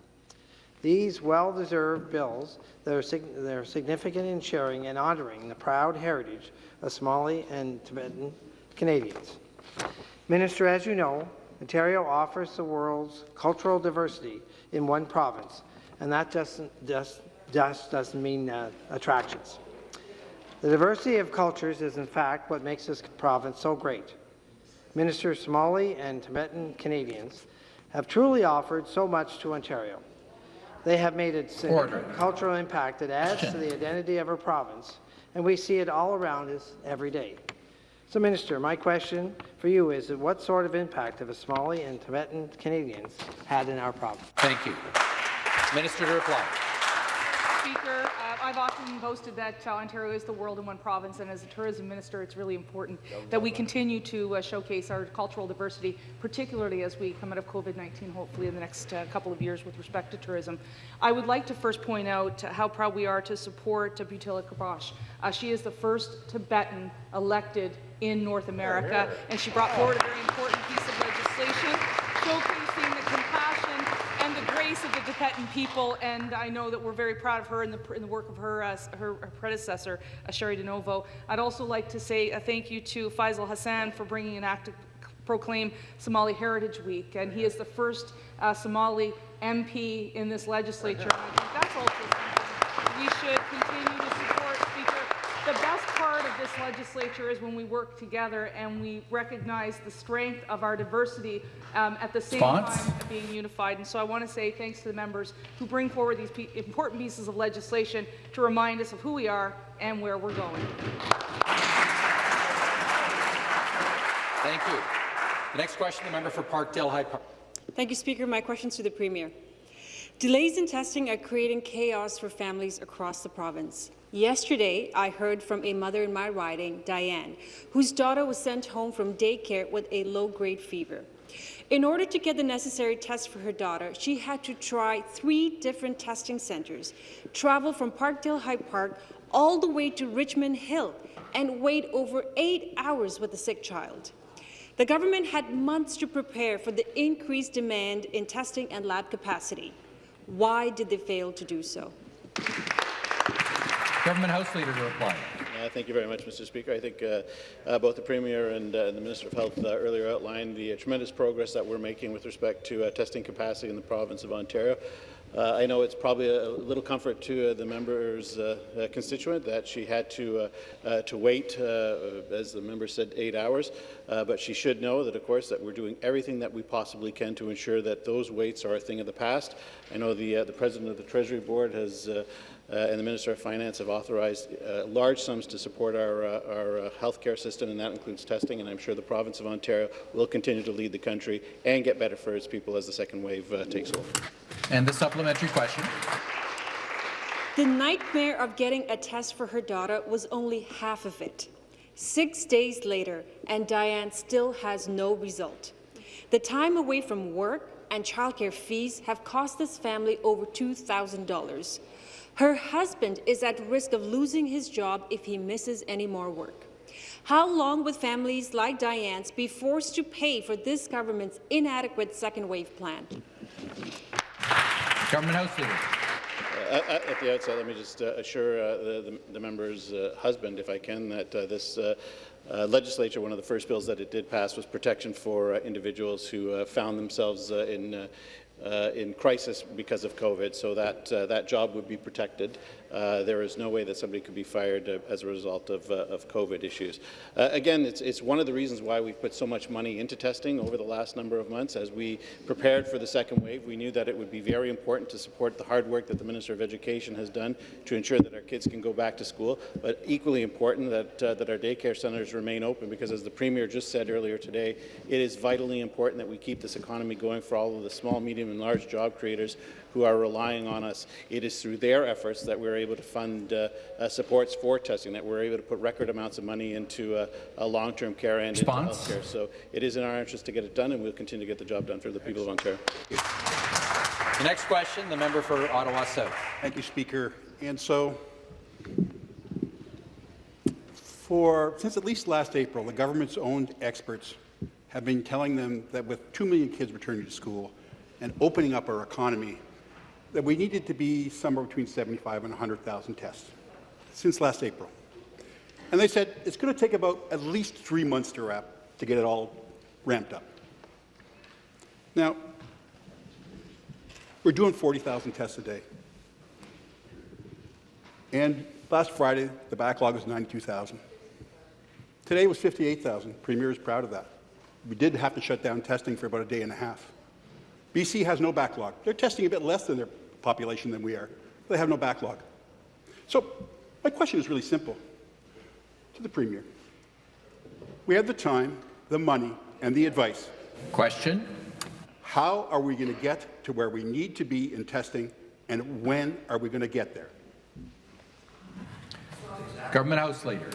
These well-deserved bills that are, sig that are significant in sharing and honouring the proud heritage of Somali and Tibetan Canadians. Minister, as you know, Ontario offers the world's cultural diversity in one province, and that just, just, just doesn't mean uh, attractions. The diversity of cultures is, in fact, what makes this province so great. Minister Somali and Tibetan Canadians have truly offered so much to Ontario. They have made a significant cultural impact that adds to the identity of our province, and we see it all around us every day. So, Minister, my question for you is what sort of impact have Somali and Tibetan Canadians had in our province? Thank you. Minister to reply. Uh, I've often boasted that uh, Ontario is the world in one province, and as a tourism minister, it's really important that we continue to uh, showcase our cultural diversity, particularly as we come out of COVID-19, hopefully in the next uh, couple of years with respect to tourism. I would like to first point out how proud we are to support Bhutila Karpoche. Uh, she is the first Tibetan elected in North America, and she brought forward a very important piece of legislation showcasing and grace of the Tibetan people, and I know that we're very proud of her and the, in the work of her, uh, her, her, predecessor, uh, Cheri DiNovo. I'd also like to say a thank you to Faisal Hassan for bringing an act to proclaim Somali Heritage Week, and he is the first uh, Somali MP in this legislature. And that's also something we should continue to support, Speaker. The best part of this legislature is when we work together and we recognize the strength of our diversity um, at the same Spons? time being unified. And so I want to say thanks to the members who bring forward these pe important pieces of legislation to remind us of who we are and where we're going. Thank you. The next question, the member for Parkdale High Park. Thank you, Speaker. My question is to the Premier. Delays in testing are creating chaos for families across the province. Yesterday, I heard from a mother in my riding, Diane, whose daughter was sent home from daycare with a low-grade fever. In order to get the necessary tests for her daughter, she had to try three different testing centres, travel from Parkdale High Park all the way to Richmond Hill, and wait over eight hours with a sick child. The government had months to prepare for the increased demand in testing and lab capacity. Why did they fail to do so? Government House Leader to reply. Uh, thank you very much, Mr. Speaker. I think uh, uh, both the Premier and uh, the Minister of Health uh, earlier outlined the uh, tremendous progress that we're making with respect to testing capacity in the province of Ontario. Uh, I know it's probably a little comfort to uh, the member's uh, constituent that she had to to wait, as the member said, eight hours. but she should know that, of course, that we're doing everything that we possibly can to ensure that those waits are a thing of the past. I know the the president of the Treasury Board has uh, and the Minister of Finance have authorized uh, large sums to support our, uh, our healthcare system, and that includes testing, and I'm sure the province of Ontario will continue to lead the country and get better for its people as the second wave takes over. And the supplementary question. The nightmare of getting a test for her daughter was only half of it. Six days later, and Diane still has no result. The time away from work and childcare fees have cost this family over $2,000. Her husband is at risk of losing his job if he misses any more work. How long will families like Diane's be forced to pay for this government's inadequate second wave plan? Government House Leader. Uh, uh, at the outset, let me just uh, assure uh, the, the, member's uh, husband, if I can, that uh, this legislature, one of the first bills that it did pass was protection for individuals who found themselves in in crisis because of COVID, so that that job would be protected. Uh, there is no way that somebody could be fired uh, as a result of, uh, of COVID issues. Uh, again, it's, it's one of the reasons why we've put so much money into testing over the last number of months. As we prepared for the second wave, we knew that it would be very important to support the hard work that the Minister of Education has done to ensure that our kids can go back to school, but equally important that, that our daycare centres remain open because, as the Premier just said earlier today, it is vitally important that we keep this economy going for all of the small, medium and large job creators who are relying on us. It is through their efforts that we're able to fund uh, uh, supports for testing, that we're able to put record amounts of money into uh, long-term care and Response? into healthcare. So it is in our interest to get it done, and we'll continue to get the job done for the people of Ontario. The next question, the member for Ottawa South. Thank you, Speaker. And so, for since at least last April, the government's own experts have been telling them that with 2 million kids returning to school and opening up our economy, that we needed to be somewhere between 75 and 100,000 tests since last April. And they said it's going to take about at least three months to wrap to get it all ramped up. Now, we're doing 40,000 tests a day. And last Friday, the backlog was 92,000. Today was 58,000. Premier is proud of that. We did have to shut down testing for about a day and a half. BC has no backlog. They're testing a bit less than their population than we are. They have no backlog. So my question is really simple to the Premier. We have the time, the money, and the advice. Question. How are we going to get to where we need to be in testing, and when are we going to get there? Government House Leader.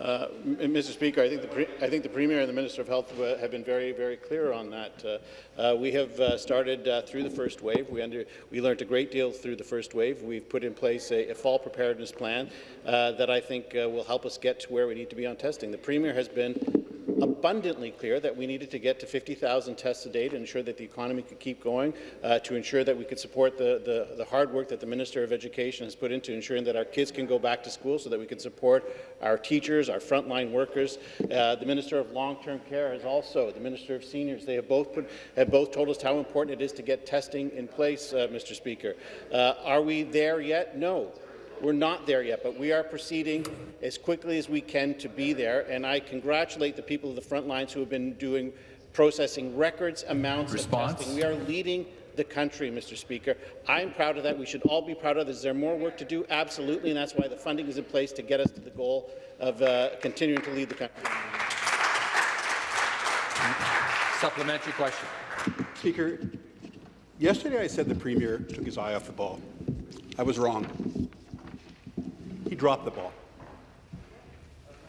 Uh, Mr. Speaker, I think, the I think the Premier and the Minister of Health uh, have been very, very clear on that. Uh, uh we have uh, started uh, through the first wave. We, under, we, learned a great deal through the first wave. We've put in place a, a fall preparedness plan that I think will help us get to where we need to be on testing. The Premier has been abundantly clear that we needed to get to 50,000 tests a day to ensure that the economy could keep going, uh, to ensure that we could support the, the, the, hard work that the Minister of Education has put into ensuring that our kids can go back to school so that we can support our teachers, our frontline workers. Uh, the Minister of Long-Term Care has also, the Minister of Seniors, they have both, put, have both told us how important it is to get testing in place, uh, Mr. Speaker. Uh, are we there yet? No. We're not there yet, but we are proceeding as quickly as we can to be there, and I congratulate the people of the front lines who have been doing processing records amounts Response. of testing. We are leading the country, Mr. Speaker. I'm proud of that. We should all be proud of this. Is there more work to do? Absolutely, and that's why the funding is in place to get us to the goal of uh, continuing to lead the country. Supplementary question. Speaker, Yesterday I said the Premier took his eye off the ball. I was wrong. He dropped the ball.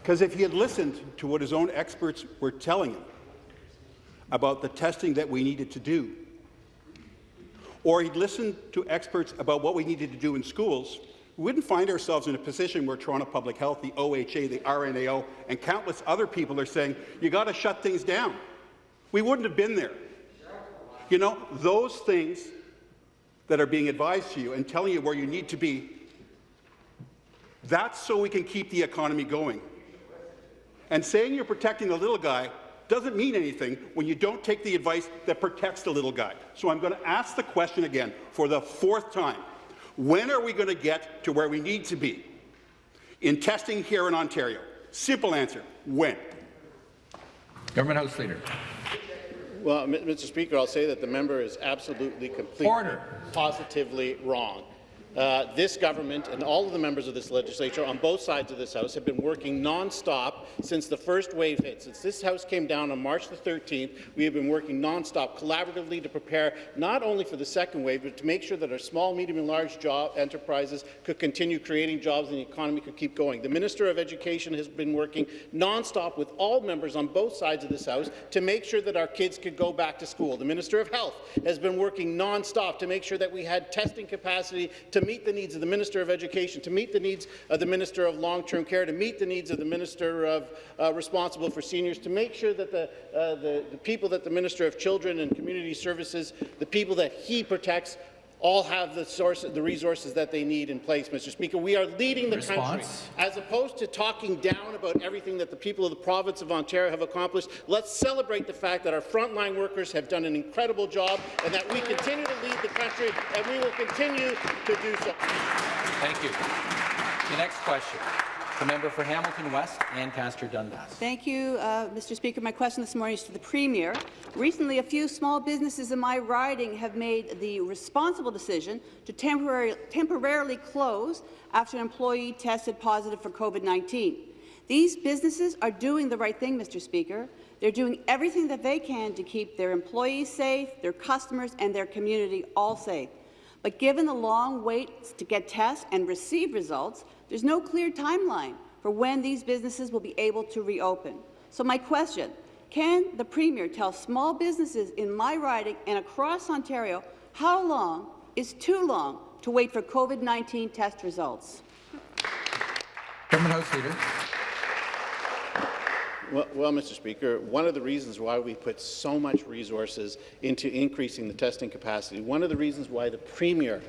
Because if he had listened to what his own experts were telling him about the testing that we needed to do, or he'd listened to experts about what we needed to do in schools, we wouldn't find ourselves in a position where Toronto Public Health, the OHA, the RNAO, and countless other people are saying, you got to shut things down. We wouldn't have been there. You know, those things that are being advised to you and telling you where you need to be, that's so we can keep the economy going. And saying you're protecting the little guy doesn't mean anything when you don't take the advice that protects the little guy. So I'm going to ask the question again for the fourth time. When are we going to get to where we need to be in testing here in Ontario? Simple answer, when? Government House Leader. Well, Mr. Speaker, I'll say that the member is absolutely, completely, Order. positively wrong. Uh, this government and all of the members of this legislature on both sides of this House have been working non-stop since the first wave hit. Since this House came down on March the 13th, we have been working non-stop collaboratively to prepare not only for the second wave, but to make sure that our small, medium and large job enterprises could continue creating jobs and the economy could keep going. The Minister of Education has been working non-stop with all members on both sides of this House to make sure that our kids could go back to school. The Minister of Health has been working non-stop to make sure that we had testing capacity to meet the needs of the Minister of Education, to meet the needs of the Minister of Long-Term Care, to meet the needs of the Minister of uh, responsible for seniors, to make sure that the, uh, the, the people that the Minister of Children and Community Services, the people that he protects, all have the, source, the resources that they need in place, Mr. Speaker. We are leading the Response? country. As opposed to talking down about everything that the people of the province of Ontario have accomplished, let's celebrate the fact that our frontline workers have done an incredible job and that we continue to lead the country and we will continue to do so. Thank you. The next question, the member for Hamilton West, Ancaster Dundas. Thank you, uh, Mr. Speaker. My question this morning is to the Premier. Recently, a few small businesses in my riding have made the responsible decision to temporary, temporarily close after an employee tested positive for COVID-19. These businesses are doing the right thing, Mr. Speaker. They're doing everything that they can to keep their employees safe, their customers and their community all safe. But given the long waits to get tests and receive results, there's no clear timeline for when these businesses will be able to reopen. So my question, can the Premier tell small businesses in my riding and across Ontario how long is too long to wait for COVID-19 test results? Government House Leader. Well, well, Mr. Speaker, one of the reasons why we put so much resources into increasing the testing capacity, one of the reasons why the Premier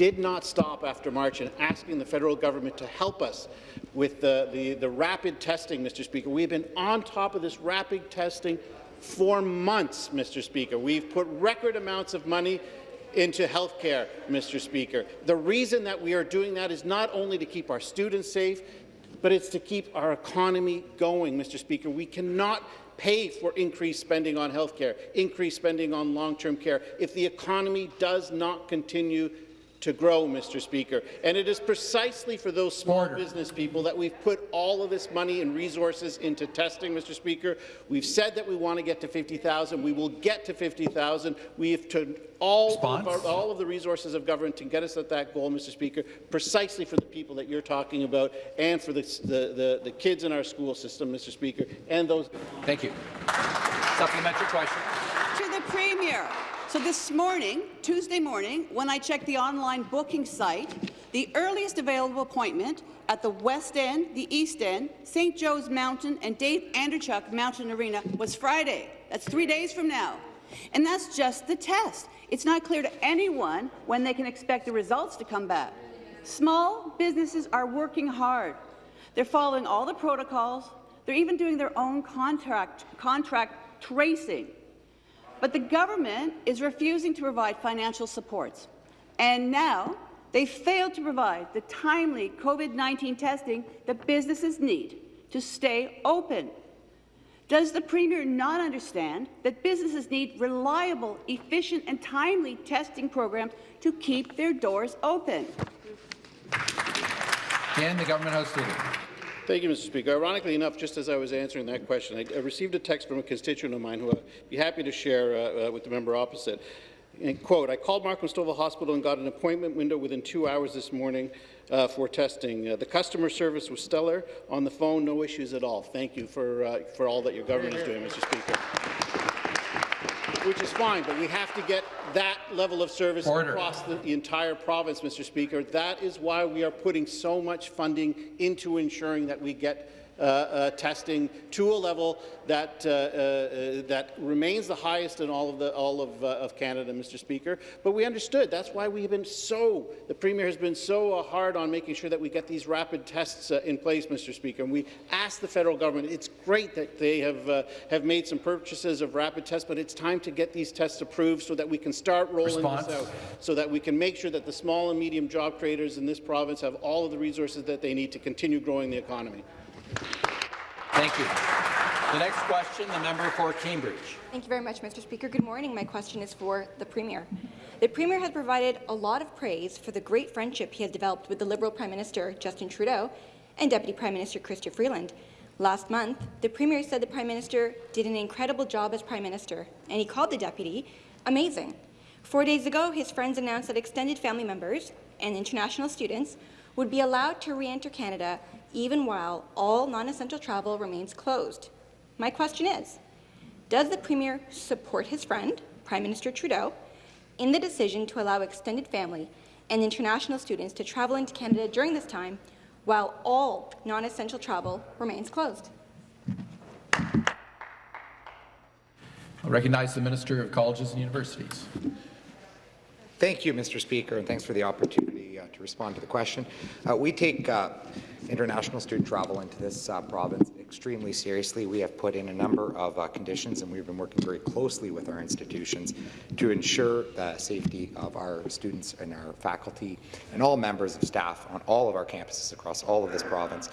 did not stop after March in asking the federal government to help us with the, the, the rapid testing, Mr. Speaker. We've been on top of this rapid testing for months, Mr. Speaker. We've put record amounts of money into health care, Mr. Speaker. The reason that we are doing that is not only to keep our students safe, but it's to keep our economy going, Mr. Speaker. We cannot pay for increased spending on health care, increased spending on long-term care, if the economy does not continue to grow, Mr. Speaker. And it is precisely for those small Order. business people that we've put all of this money and resources into testing, Mr. Speaker. We've said that we want to get to 50,000. We will get to 50,000. We have turned all of, our, all of the resources of government to get us at that goal, Mr. Speaker, precisely for the people that you're talking about and for the, the, the, the kids in our school system, Mr. Speaker, and those. Thank you. Supplementary question. To the Premier. So this morning, Tuesday morning, when I checked the online booking site, the earliest available appointment at the West End, the East End, St. Joe's Mountain, and Dave Andreychuk Mountain Arena was Friday. That's three days from now. And that's just the test. It's not clear to anyone when they can expect the results to come back. Small businesses are working hard. They're following all the protocols. They're even doing their own contract, contract tracing. But the government is refusing to provide financial supports. And now they failed to provide the timely COVID-19 testing that businesses need to stay open. Does the Premier not understand that businesses need reliable, efficient and timely testing programs to keep their doors open? Again, the Government House Leader. Thank you, Mr. Speaker. Ironically enough, just as I was answering that question, I, I received a text from a constituent of mine who I'd be happy to share uh, uh, with the member opposite. And quote, I called Markham Stouffville Hospital and got an appointment window within two hours this morning uh, for testing. Uh, the customer service was stellar. On the phone, no issues at all. Thank you for, uh, for all that your government is doing, Mr. Speaker. Which is fine, but we have to get that level of service Order. across the, the entire province, Mr. Speaker. That is why we are putting so much funding into ensuring that we get testing to a level that, uh, uh, that remains the highest in all of, the, all of, uh, of Canada, Mr. Speaker. But we understood. That's why we've been so, the Premier has been so uh, hard on making sure that we get these rapid tests uh, in place, Mr. Speaker. And we asked the federal government, it's great that they have, uh, have made some purchases of rapid tests, but it's time to get these tests approved so that we can start rolling Response. this out, so that we can make sure that the small and medium job creators in this province have all of the resources that they need to continue growing the economy. Thank you. The next question, the member for Cambridge. Thank you very much, Mr. Speaker. Good morning. My question is for the Premier. The Premier has provided a lot of praise for the great friendship he has developed with the Liberal Prime Minister, Justin Trudeau, and Deputy Prime Minister Chrystia Freeland. Last month, the Premier said the Prime Minister did an incredible job as Prime Minister, and he called the Deputy amazing. Four days ago, his friends announced that extended family members and international students would be allowed to re-enter Canada even while all non-essential travel remains closed. My question is, does the Premier support his friend, Prime Minister Trudeau, in the decision to allow extended family and international students to travel into Canada during this time while all non-essential travel remains closed? I recognize the Minister of Colleges and Universities. Thank you, Mr. Speaker, and thanks for the opportunity uh, to respond to the question. Uh, we take uh, international student travel into this uh, province extremely seriously. We have put in a number of uh, conditions, and we've been working very closely with our institutions to ensure the safety of our students and our faculty and all members of staff on all of our campuses across all of this province.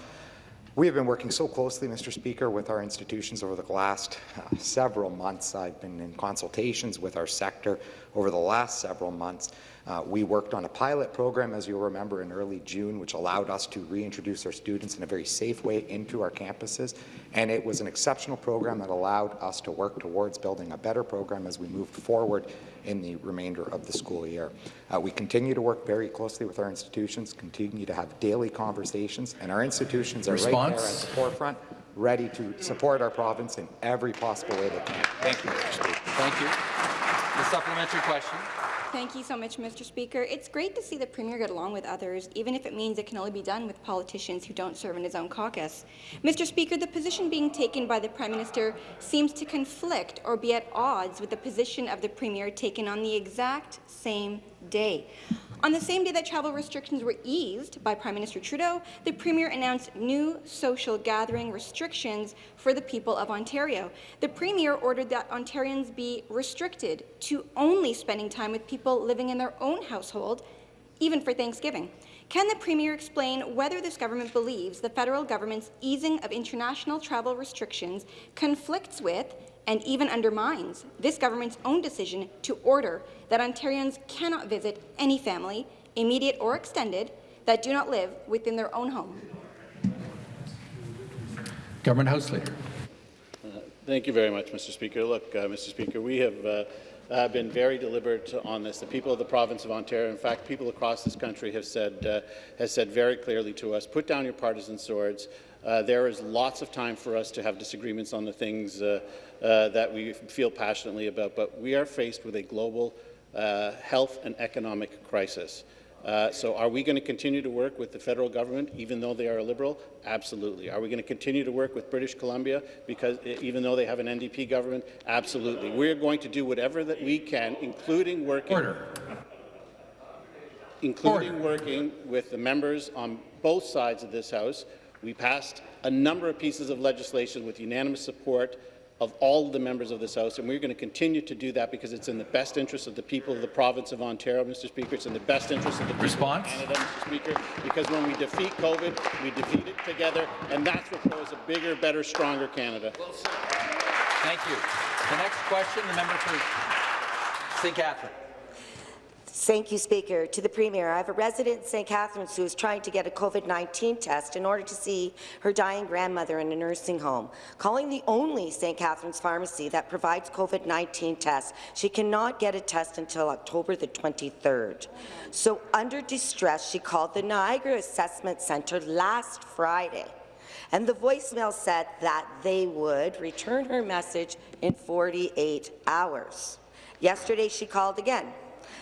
We have been working so closely, Mr. Speaker, with our institutions over the last uh, several months. I've been in consultations with our sector over the last several months. Uh, we worked on a pilot program, as you'll remember, in early June, which allowed us to reintroduce our students in a very safe way into our campuses. And it was an exceptional program that allowed us to work towards building a better program as we moved forward in the remainder of the school year. Uh, we continue to work very closely with our institutions, continue to have daily conversations, and our institutions are right there at the forefront, ready to support our province in every possible way they can. Thank you, Thank you. The supplementary question. Thank you so much, Mr. Speaker. It's great to see the Premier get along with others, even if it means it can only be done with politicians who don't serve in his own caucus. Mr. Speaker, the position being taken by the Prime Minister seems to conflict or be at odds with the position of the Premier taken on the exact same day. On the same day that travel restrictions were eased by Prime Minister Trudeau, the Premier announced new social gathering restrictions for the people of Ontario. The Premier ordered that Ontarians be restricted to only spending time with people living in their own household, even for Thanksgiving. Can the Premier explain whether this government believes the federal government's easing of international travel restrictions conflicts with and even undermines this government's own decision to order that Ontarians cannot visit any family, immediate or extended, that do not live within their own home? Government House Leader. Thank you very much, Mr. Speaker. Look, uh, Mr. Speaker, we have uh, uh, been very deliberate on this. The people of the province of Ontario, in fact, people across this country have said, uh, has said very clearly to us, put down your partisan swords. Uh, there is lots of time for us to have disagreements on the things uh, uh, that we feel passionately about, but we are faced with a global uh, health and economic crisis. Uh, so are we going to continue to work with the federal government, even though they are a Liberal? Absolutely. Are we going to continue to work with British Columbia, because even though they have an NDP government? Absolutely. We're going to do whatever that we can, including working, Order. including working with the members on both sides of this House. We passed a number of pieces of legislation with unanimous support of all the members of this House, and we're going to continue to do that because it's in the best interest of the people of the province of Ontario, Mr. Speaker. It's in the best interest of the people Response? of Canada, Mr. Speaker, because when we defeat COVID, we defeat it together, and that's what grows a bigger, better, stronger Canada. Well, Thank you. The next question, the member for St. Catherine. Thank you, Speaker. To the Premier, I have a resident in St. Catharines who is trying to get a COVID-19 test in order to see her dying grandmother in a nursing home. Calling the only St. Catharines pharmacy that provides COVID-19 tests, she cannot get a test until October the 23rd. So under distress, she called the Niagara Assessment Centre last Friday and the voicemail said that they would return her message in 48 hours. Yesterday, she called again.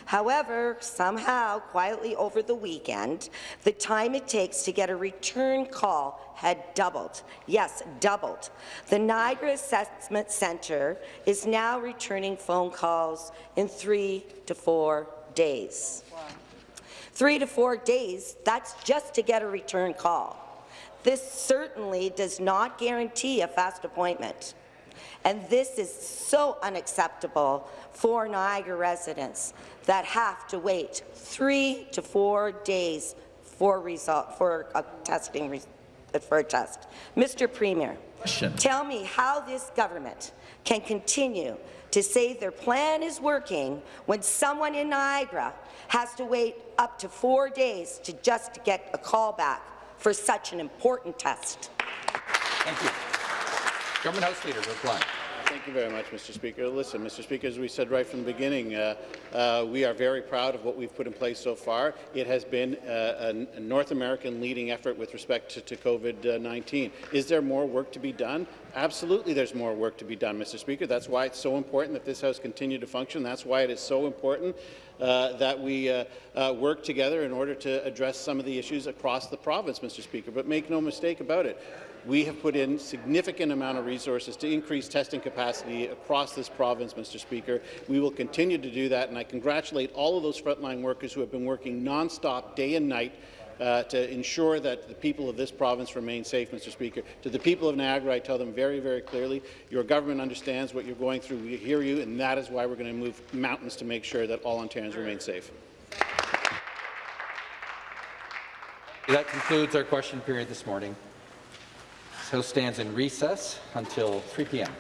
However, somehow, quietly over the weekend, the time it takes to get a return call had doubled. Yes, doubled. The Niagara Assessment Centre is now returning phone calls in three to four days. Three to four days, that's just to get a return call. This certainly does not guarantee a fast appointment. And this is so unacceptable for Niagara residents that have to wait three to four days for result for a testing for a test. Mr. Premier, Question. tell me how this government can continue to say their plan is working when someone in Niagara has to wait up to four days to just get a call back for such an important test. Thank you. Government House Leader, reply. Thank you very much, Mr. Speaker. Listen, Mr. Speaker, as we said right from the beginning, uh, uh, we are very proud of what we've put in place so far. It has been uh, a, North American leading effort with respect to, to COVID-19. Is there more work to be done? Absolutely there's more work to be done, Mr. Speaker. That's why it's so important that this House continue to function. That's why it is so important uh, that we uh, uh, work together in order to address some of the issues across the province, Mr. Speaker. But make no mistake about it, we have put in significant amount of resources to increase testing capacity across this province, Mr. Speaker. We will continue to do that, and I congratulate all of those frontline workers who have been working nonstop, day and night, uh, to ensure that the people of this province remain safe, Mr. Speaker. To the people of Niagara, I tell them very, very clearly, your government understands what you're going through. We hear you, and that is why we're going to move mountains to make sure that all Ontarians remain safe. That concludes our question period this morning. House stands in recess until 3 p.m.